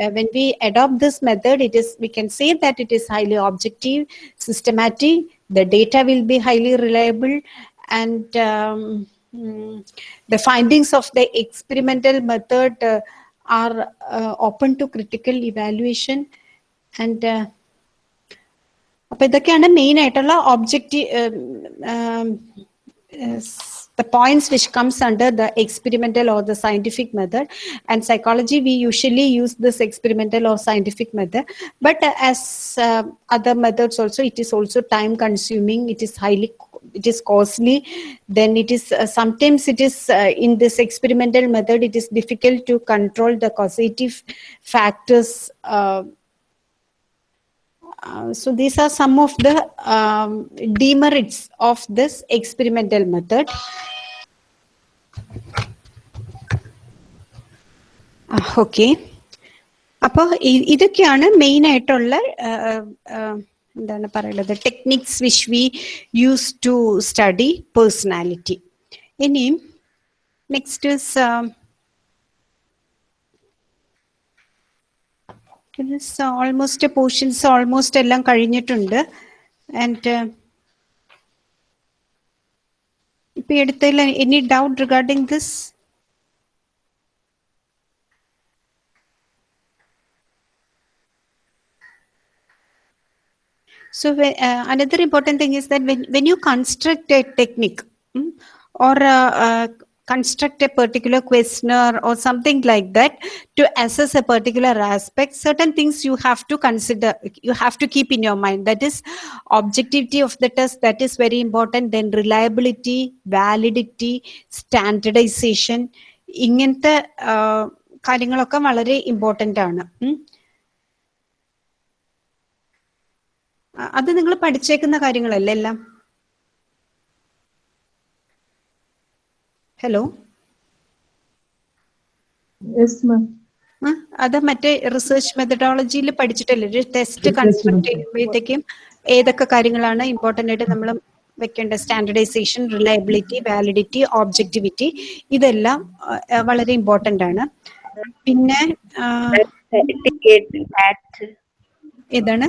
uh, when we adopt this method it is we can say that it is highly objective systematic the data will be highly reliable and um, mm, the findings of the experimental method uh, are uh, open to critical evaluation and uh, അപ്പൊ ഇതൊക്കെയാണ് main ആയിട്ടുള്ള objective the points which comes under the experimental or the scientific method and psychology we usually use this experimental or scientific method but uh, as uh, other methods also it is also time consuming it is highly it is costly then it is uh, sometimes it is uh, in this experimental method it is difficult to control the causative factors uh, uh, so these are some of the um, demerits of this experimental method. Okay അപ്പോൾ ഇതൊക്കെയാണ് main ആയിട്ടുള്ള ആ, ആ, എന്താണ് പറയുന്നത് techniques which we use to study personality ഇനിയും next is almost portions almost എല്ലാം കഴിഞ്ഞിട്ടുണ്ട് ആൻഡ് ഇപ്പൊ എടുത്തതിൽ any doubt regarding this So whe- uh, another important thing is that when, when you construct a technique mm, or uh, uh, construct a particular questionnaire or something like that to assess a particular aspect, certain things you have to consider, you have to keep in your mind. That is objectivity of the test, that is very important. Then reliability, validity, standardization, ഇങ്ങനത്തെ uh, കാര്യങ്ങളൊക്കെ വളരെ important ആണ് അത് നിങ്ങൾ പഠിച്ചേക്കുന്ന കാര്യങ്ങളല്ലേ എല്ലാം hello. അത് മറ്റേ റിസർച്ച് മെത്തഡോളജിയിൽ പഠിച്ചിട്ടല്ലേ? ഒരു ടെസ്റ്റ് കൺസ്ട്രക്ട് ചെയ്യുമ്പോഴത്തേക്കും ഏതൊക്കെ കാര്യങ്ങളാണ് ഇമ്പോർട്ടന്റ് ആയിട്ട് നമ്മൾ വെക്കേണ്ട സ്റ്റാൻഡർഡൈസേഷൻ റിലയബിലിറ്റി വാലിഡിറ്റി ഓബ്ജക്ടിവിറ്റി ഇതെല്ലാം വളരെ ഇമ്പോർട്ടന്റ് ആണ്. പിന്നെ ഏതാണ്?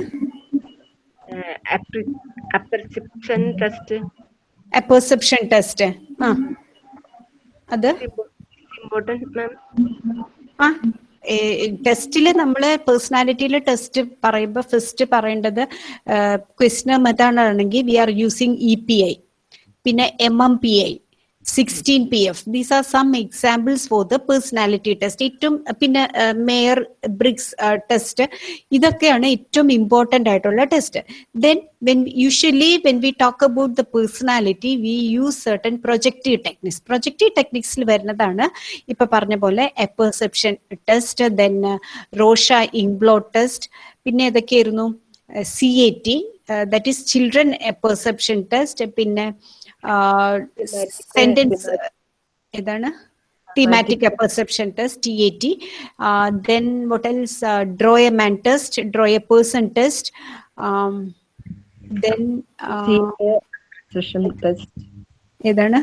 uh, appre- apperception test perception test ആ. അത്? Important ma'am. ആ ടെസ്റ്റിൽ നമ്മൾ പേഴ്സണാലിറ്റിയിൽ ടെസ്റ്റ് പറയുമ്പോൾ ഫസ്റ്റ് പറയേണ്ടത് ക്വസ്റ്റ്യൻ മെത്തേഡ് ആണെങ്കിൽ we are using E P I. പിന്നെ M M P I. Sixteen P F these are some examples for the personality test ഏറ്റവും പിന്നെ മേയർ ബ്രിക്സ് ടെസ്റ്റ്. ഇതൊക്കെയാണ് ഏറ്റവും ഇമ്പോർട്ടന്റ് ആയിട്ടുള്ള test then when usually when we talk about the personality we use certain projective techniques projective ടെക്നിക്സിൽ വരുന്നതാണ് ഇപ്പൊ പറഞ്ഞ പോലെ apperception test then Rorschach inkblot test പിന്നെ ഏതൊക്കെയായിരുന്നു? C A T that is children perception test പിന്നെ sentence ഏതാണ്? Thematic perception test T A T then what else draw a man test draw a person test ഏതാണ്?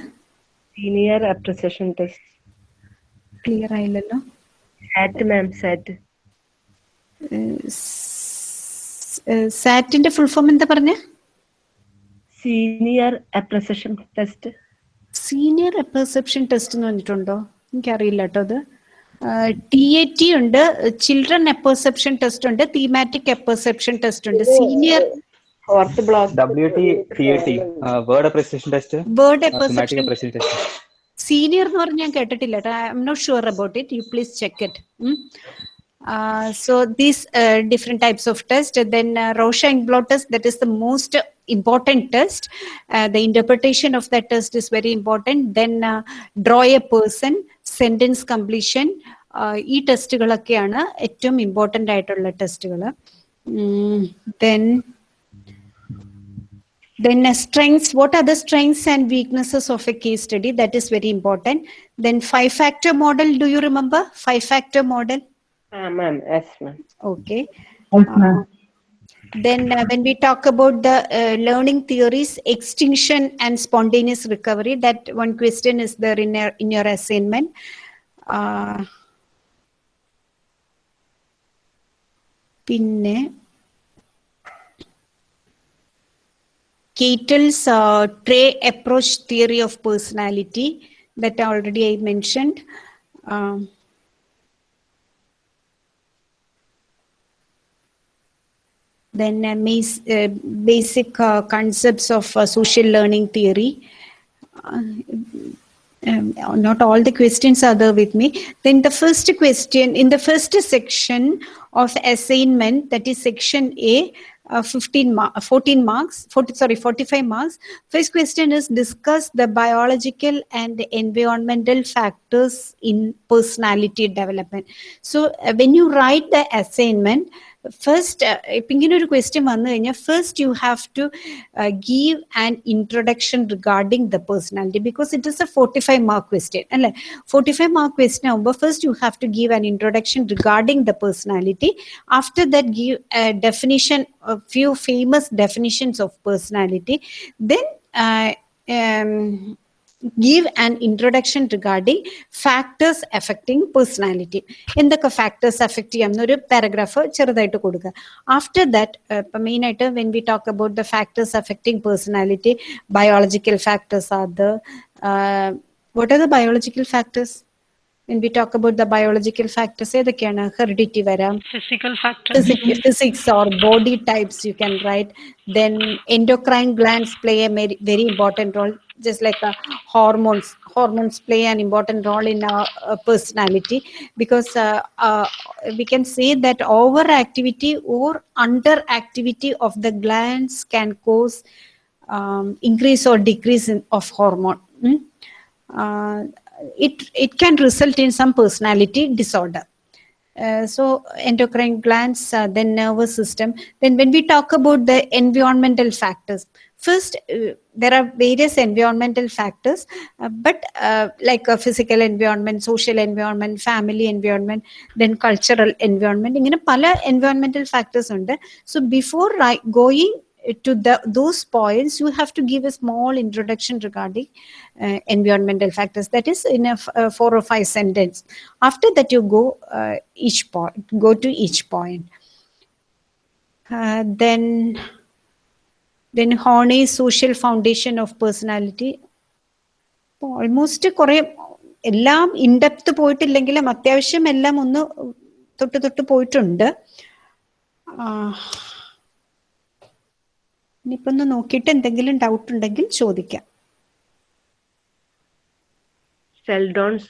Senior apperception test clear ആയില്ലല്ലോ. SAT ma'am SAT സാറ്റിന്റെ full form എന്താ പറഞ്ഞേ? Senior apperception test senior apperception test എന്ന് പറഞ്ഞിട്ടുണ്ടോ? എനിക്കറിയില്ല കേട്ടോ അത്. ടി എ ടി ഉണ്ട് ചിൽഡ്രൻ അപ്പർസെപ്ഷൻ ടെസ്റ്റ് ഉണ്ട് തീമാറ്റിക് അപ്പർസെപ്ഷൻ ടെസ്റ്റ് ഉണ്ട്. Senior uh, word thematic perception appreciation senior എന്ന് പറഞ്ഞ് ഞാൻ കേട്ടിട്ടില്ല I'm not sure about it you please check it Uh, so these uh, different types of test, then uh, Rorschach inkblot test, that is the most important test. Uh, the interpretation of that test is very important. Then uh, draw a person, sentence completion, uh, ഈ ടെസ്റ്റുകളൊക്കെയാണ് important important ആയിട്ടുള്ള ടെസ്റ്റുകൾ then then uh, strengths what are the strengths and weaknesses of a case study? That is very important. Then five factor model do you remember? Five factor model? Ah, ma'am. Yes, ma'am. Okay. Yes, ma'am. Uh, then uh, when we talk about the uh, learning theories extinction and spontaneous recovery that one question is there in your, in your assignment uh, pinne Cattell's uh, trait approach theory of personality that already I mentioned. Um, then uh, uh, basic uh, concepts of uh, social learning theory. Uh, um, not all the questions are there with me. Then the first question in the first section of assignment, that is section A, uh, 15 mar- 14 marks, 40, sorry, 45 marks. First question is discuss the biological and environmental factors in personality development. So uh, when you write the assignment, first ഇപ്പം ഇങ്ങനെ ഒരു question വന്നു കഴിഞ്ഞാൽ first U have to give an introduction regarding the personality because it is A forty five mark question അല്ലേ forty five mark question ആകുമ്പോൾ first U have to give an introduction regarding the personality after that give definition few famous definitions of personality then give an introduction regarding factors affecting personality. എന്തൊക്കെ factors effect ചെയ്യാം എന്നൊരു paragraph ചെറുതായിട്ട് കൊടുക്കുക. After that ഇപ്പം main ആയിട്ട് when we talk about the factors affecting personality biological factors are the what are the biological factors when we talk about the biological factors ഏതൊക്കെയാണ് heredity വരാം Physical factors. physics, physics or body types you can write then endocrine glands play a very, very important role just like uh, hormones hormones play an important role in our uh, personality because uh, uh, we can say that overactivity or underactivity of the glands can cause um, increase or decrease in, of hormone mm? uh, it it can result in some personality disorder uh, so endocrine glands, uh, then nervous system. Then when we talk about the environmental factors, first uh, there are various environmental factors, uh, but uh, like a physical environment, social environment, family environment, then cultural environment. ഇങ്ങനെ പല environmental factors ഉണ്ട്. So before ri- going to the those points, you have to give a small introduction regarding uh, environmental factors. That is in a uh, four or five sentence. After that, you go uh, each point, go to each point. Uh, then, then Horney social foundation of personality. Almost കുറെ എല്ലാം in-depth പോയിട്ടില്ലെങ്കിലും അത്യാവശ്യം എല്ലാം ഒന്ന് തൊട്ട് തൊട്ട് പോയിട്ടുണ്ട് ഇനിയിപ്പോൾ ഒന്ന് നോക്കിയിട്ട് എന്തെങ്കിലും ഡൗട്ട് ഉണ്ടെങ്കിൽ ചോദിക്കാം. ഷെൽഡോൺസ്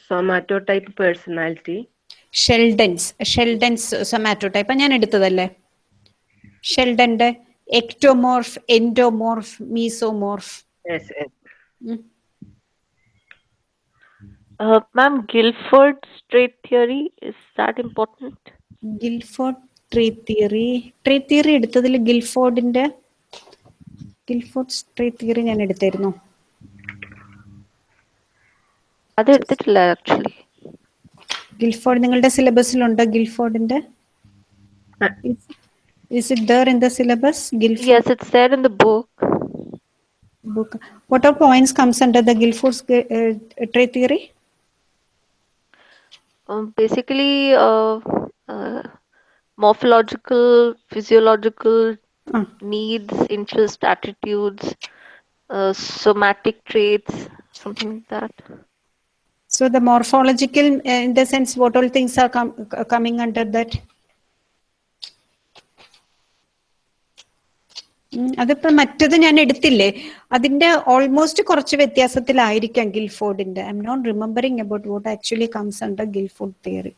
ഷെൽഡൻസ് ഷെൽഡൻസ് ഞാൻ എടുത്തതല്ലേ? ഷെൽഡന്റെ ectomorph endomorph mesomorph ma'am Guilford trait theory important Guilford trait theory trait theory എടുത്തതിൽ ഗിൽഫോർഡിന്റെ ഗിൽഫോർഡ് സ്ട്രീറ്റ് തിയറി ഞാൻ എടുത്തായിരുന്നു അത് എടുത്തിട്ടില്ല ആക്ച്വലി ഗിൽഫോർഡ് നിങ്ങളുടെ സിലബസിൽ സിലബസിലുണ്ട് ഗിൽഫോർഡിന്റെ? Is it there in the syllabus Guilford yes it's there in the book book what are points comes under the Guilford trait theory basically morphological physiological Ah. needs interest attitudes uh, somatic traits something like that so the morphological uh, in the sense what all things are com- coming under that അതിപ്പോ മറ്റത് ഞാൻ എടുത്തില്ലേ അതിന്റെ almost കുറച്ച് വ്യത്യാസത്തിലായിരിക്കാം ഗിൽഫോർഡിന്റെ I'm not remembering about what actually comes under Guilford theory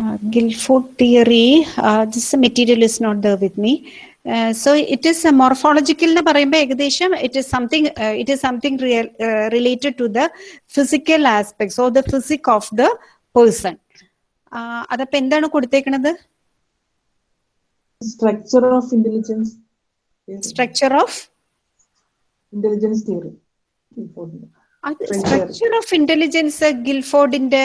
uh, Guilford theory, uh, this material is not there with me. Uh, so it is a morphological എന്ന് പറയുമ്പോൾ ഏകദേശം it is something it is something real related to the physical aspects or the physique of the person അതപ്പോ എന്താണ് കൊടുത്തേക്കണത്? Structure of intelligence structure of intelligence theory അത് structure of intelligence ഗിൽഫോർഡിന്റെ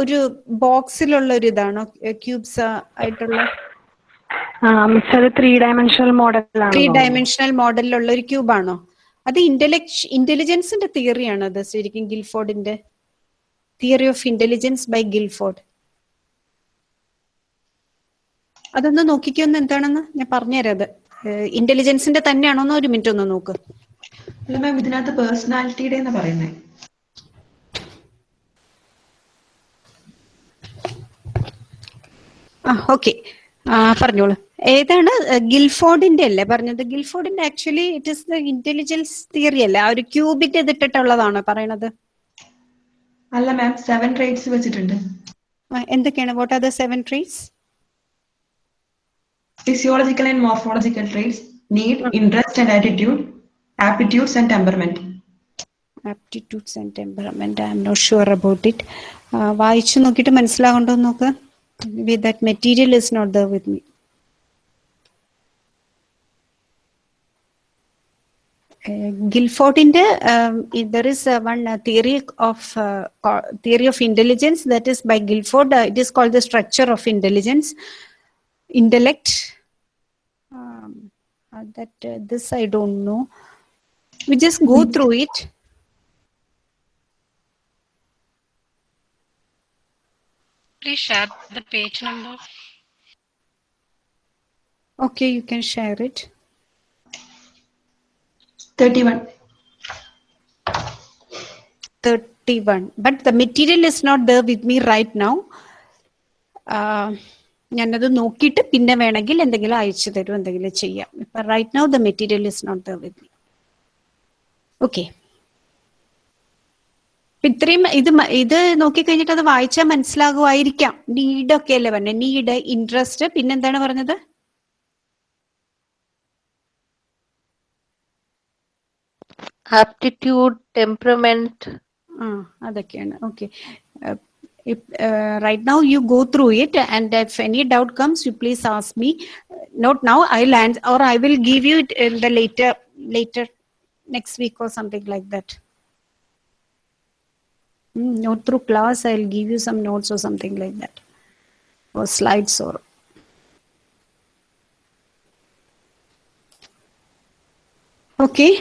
ഒരു ബോക്സിലുള്ള ഒരു ഇതാണോ ക്യൂബ്സ് ആയിട്ടുള്ള? Three dimensional model three dimensional മോഡലിലുള്ള ഒരു ക്യൂബാണോ? അത് ഇന്റലക്ട് ഇന്റലിജൻസിന്റെ തിയറിയാണ് അത് ശരിക്കും ഗിൽഫോർഡിന്റെ? Theory of intelligence by Guilford. അതൊന്ന് നോക്കിക്കൊന്ന് എന്താണെന്ന്. ഞാൻ പറഞ്ഞുതരാം അത്. ഇന്റലിജൻസിന്റെ തന്നെയാണോന്ന് ഒരു മിനിറ്റ് ഒന്ന് നോക്ക്. അല്ല മാം ഇതിനകത്ത് പേഴ്സണാലിറ്റിയുടെ എന്ന് പറയുന്നത് ആ ഓക്കെ പറഞ്ഞോളൂ. ഏതാണ് ഗിൽഫോർഡിന്റെ അല്ലേ? പറഞ്ഞത് ഗിൽഫോർഡിന്റെ actually it is the intelligence theory അല്ലേ? ആ ഒരു ക്യൂബിന്റെ ഇതിട്ടിട്ടുള്ളതാണ് പറയണത്? അല്ല മാം സെവൻ ട്രേറ്റ്സ് വെച്ചിട്ടുണ്ട്. എന്തൊക്കെയാണ്? What are the seven traits physiological and morphological traits need interest and attitude aptitudes and temperament aptitudes and temperament I'm not sure about it വായിച്ചു നോക്കിയിട്ട് മനസ്സിലാകണ്ടോ നോക്ക്. With that material is not there with me ഗിൽഫോർഡിന്റെ there is one theory of theory of intelligence that is by Guilford it is called the structure of intelligence intellect that uh, this I don't know. We just go through Please share the page number. Okay, you can share it. Thirty one 31. But the material is not there with me right now. Uh, ഞാനത് നോക്കിയിട്ട് പിന്നെ വേണമെങ്കിൽ എന്തെങ്കിലും അയച്ചു തരും എന്തെങ്കിലും ചെയ്യാം ഇപ്പൊ right now the material is not the with me okay ഇത്രയും ഇത് ഇത് നോക്കിക്കഴിഞ്ഞിട്ട് അത് വായിച്ചാൽ മനസ്സിലാകുമായിരിക്കാം നീഡ് ഒക്കെ അല്ലേ പറഞ്ഞത് നീഡ് ഇൻട്രസ്റ്റ് പിന്നെന്താണ് പറഞ്ഞത്? ആപ്റ്റിറ്റ്യൂഡ് ടെമ്പറമെന്റ് ആ അതൊക്കെയാണ്. Okay right now you go through it and if any doubt comes you please ask me not now I land or I will give you it in the later later next week or something like that not through class i'll give you some notes or something like that or slides or okay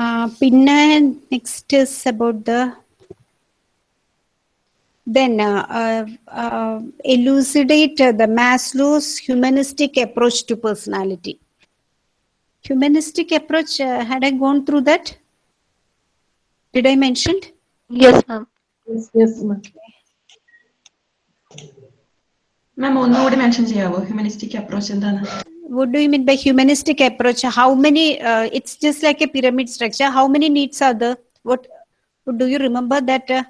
uh, പിന്നെ next is about the then uh, uh, uh, elucidate uh, the Maslow's humanistic approach to personality. Humanistic approach, uh, had I gone through that? Did I mention? yes ma'am Yes, yes, ma'am. മാം ഒന്നുകൂടി mention ചെയ്യാവോ humanistic approach എന്താണ് What do you mean by humanistic approach? How many? Uh, it's just like a pyramid structure. How many needs are there? What do you remember that? Uh,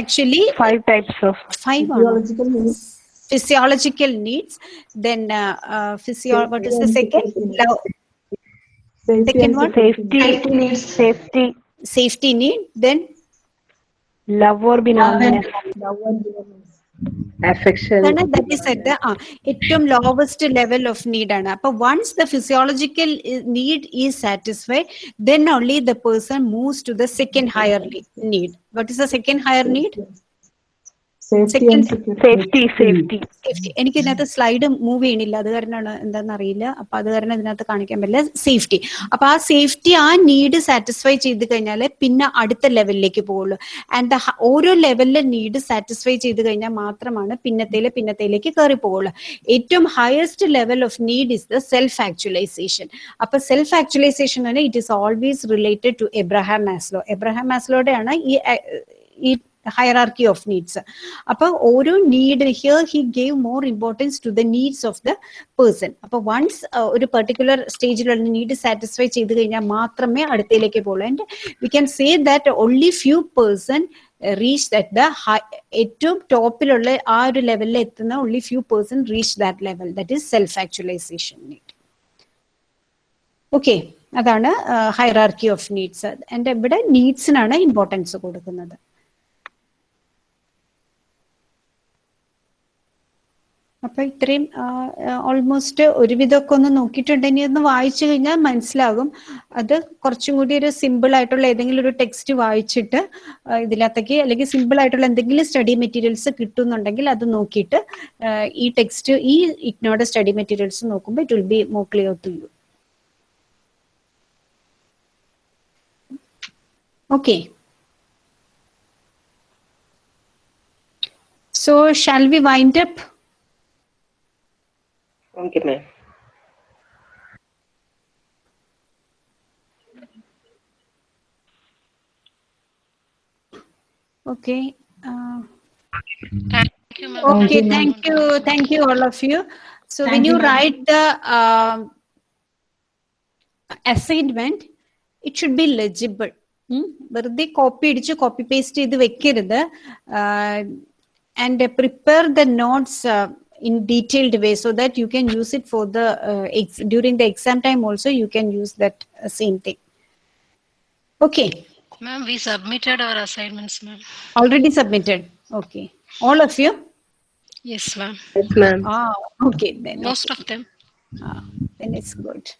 actually, Five types of. five are Physiological needs. physiological needs. Then uh, uh, physio. What is the second? Love, Safety Second and one? security. Safety. Safety needs. Safety. safety need. Then Love or belongingness. Love and belongings. affection ആണ് that is at the ആ ഏറ്റവും lowest level of need ആണ് അപ്പൊ once the physiological need is satisfied then only the person moves to the second higher need what is the second higher need എനിക്ക് ഇതിനകത്ത് slide move ചെയ്യണില്ല. അത് കാരണമാണ് എന്താണെന്ന് അറിയില്ല അപ്പൊ അത് കാരണം ഇതിനകത്ത് കാണിക്കാൻ പറ്റില്ല. സേഫ്റ്റി അപ്പൊ ആ സേഫ്റ്റി ആ നീഡ് സാറ്റിസ്ഫൈ ചെയ്ത് കഴിഞ്ഞാൽ പിന്നെ അടുത്ത ലെവലിലേക്ക് പോകുള്ളൂ ആൻഡ് ഓരോ ലെവലിലെ നീഡ് സാറ്റിസ്ഫൈ ചെയ്ത് കഴിഞ്ഞാൽ മാത്രമാണ് പിന്നത്തേലെ പിന്നത്തേലേക്ക് കയറി പോകുള്ളൂ ഏറ്റവും highest level of need is the self actualization അപ്പൊ സെൽഫ് ആക്ച്വലൈസേഷൻ ആണ് it is always related to Abraham Maslow Abraham മാസ്ലോടെയാണ് ഈ ഈ ഹയറാർക്കി ഓഫ് നീഡ്സ് അപ്പൊ ഓരോ need here he gave more importance to the needs of the person അപ്പൊ once ഒരു particular സ്റ്റേജിലുള്ള need satisfy ചെയ്ത് കഴിഞ്ഞാൽ മാത്രമേ അടുത്തയിലേക്ക് പോകുള്ളൂ and we can say that only few person reach that the ഏറ്റവും ടോപ്പിലുള്ള ആ ഒരു ലെവലിൽ എത്തുന്ന only few person reach that level that is self actualization need okay അതാണ് ഹൈറാർക്കി ഓഫ് നീഡ്സ് എന്റെ ഇവിടെ നീഡ്സിനാണ് ഇമ്പോർട്ടൻസ് കൊടുക്കുന്നത്. അപ്പൊ ഇത്രയും ഓൾമോസ്റ്റ് ഒരുവിധമൊക്കെ ഒന്ന് നോക്കിയിട്ടുണ്ടെങ്കിൽ ഒന്ന് വായിച്ചു കഴിഞ്ഞാൽ മനസ്സിലാകും. അത് കുറച്ചും കൂടി ഒരു സിമ്പിൾ ആയിട്ടുള്ള ഏതെങ്കിലും ഒരു ടെക്സ്റ്റ് വായിച്ചിട്ട് ഇതിനകത്തേക്ക് അല്ലെങ്കിൽ സിമ്പിൾ ആയിട്ടുള്ള എന്തെങ്കിലും സ്റ്റഡി മെറ്റീരിയൽസ് കിട്ടുന്നുണ്ടെങ്കിൽ അത് നോക്കിയിട്ട് ഈ ടെക്സ്റ്റ് ഈ ഇഗ്നോയുടെ സ്റ്റഡി മെറ്റീരിയൽസ് നോക്കുമ്പോൾ it will be more clear to you okay so shall we wind up okay ma'am Okay. Uh, Thank you, ma'am. okay. Thank you. Thank you, all of you. So when Thank you you, ma'am. write the um assignment, it should be legible. ഉം. വെറുതെ copy അടിച്ച് copy paste ചെയ്ത് വെക്കരുത് and prepare the notes in detailed way so that you can use it for the uh, during the exam time also you can use that uh, same thing. Okay. Ma'am we submitted our assignments ma'am. Already submitted. Okay. All of you? Yes ma'am. Yes ma'am. Ah, okay. Then most okay. of them. Ah, then it's good.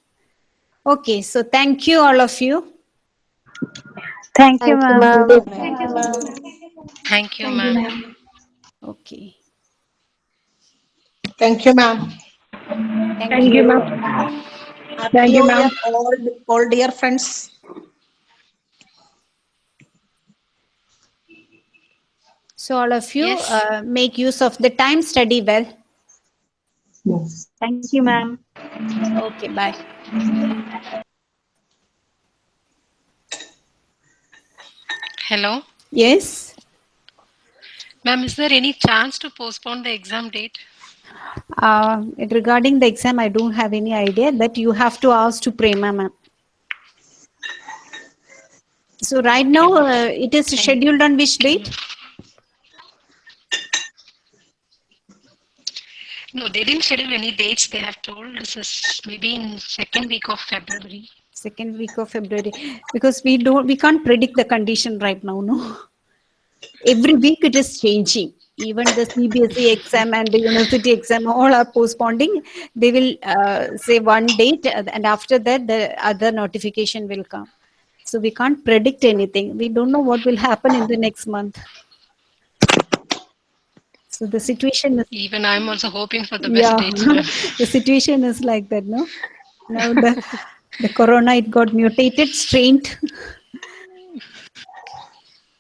Okay. So thank you all of you. Thank, you ma'am. thank you ma'am. Thank you ma'am. Ma okay. Thank you, ma'am. Thank you, ma'am. Thank you, ma'am. All, all dear friends. So all of you Yes. uh, make use of the time, study well. Yes. Thank you, ma'am. Okay, bye. Hello. Yes. Ma'am, is there any chance to postpone the exam date? Uh, regarding the exam, I don't have any idea. That you have to ask to Prema, ma'am. So right now, uh, it is scheduled on which date? No, they didn't schedule any dates. They have told this is maybe in second week of February. Second week of February. Because we don't, we can't predict the condition right now, no? Every week it is changing. Even the CBSE exam and the university exam all are postponing. They will uh, say one date uh, and after that the other notification will come. So we can't predict anything. We don't know what will happen in the next month. So the situation is Even I'm also hoping for the best yeah, [laughs] the situation is like that, no? Now the the corona it got mutated, strained.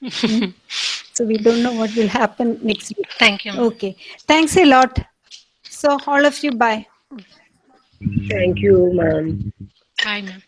[laughs] So we don't know what will happen next week. Thank you. Okay, thanks a lot. So all of you, bye. thank you ma'am Bye, ma'am.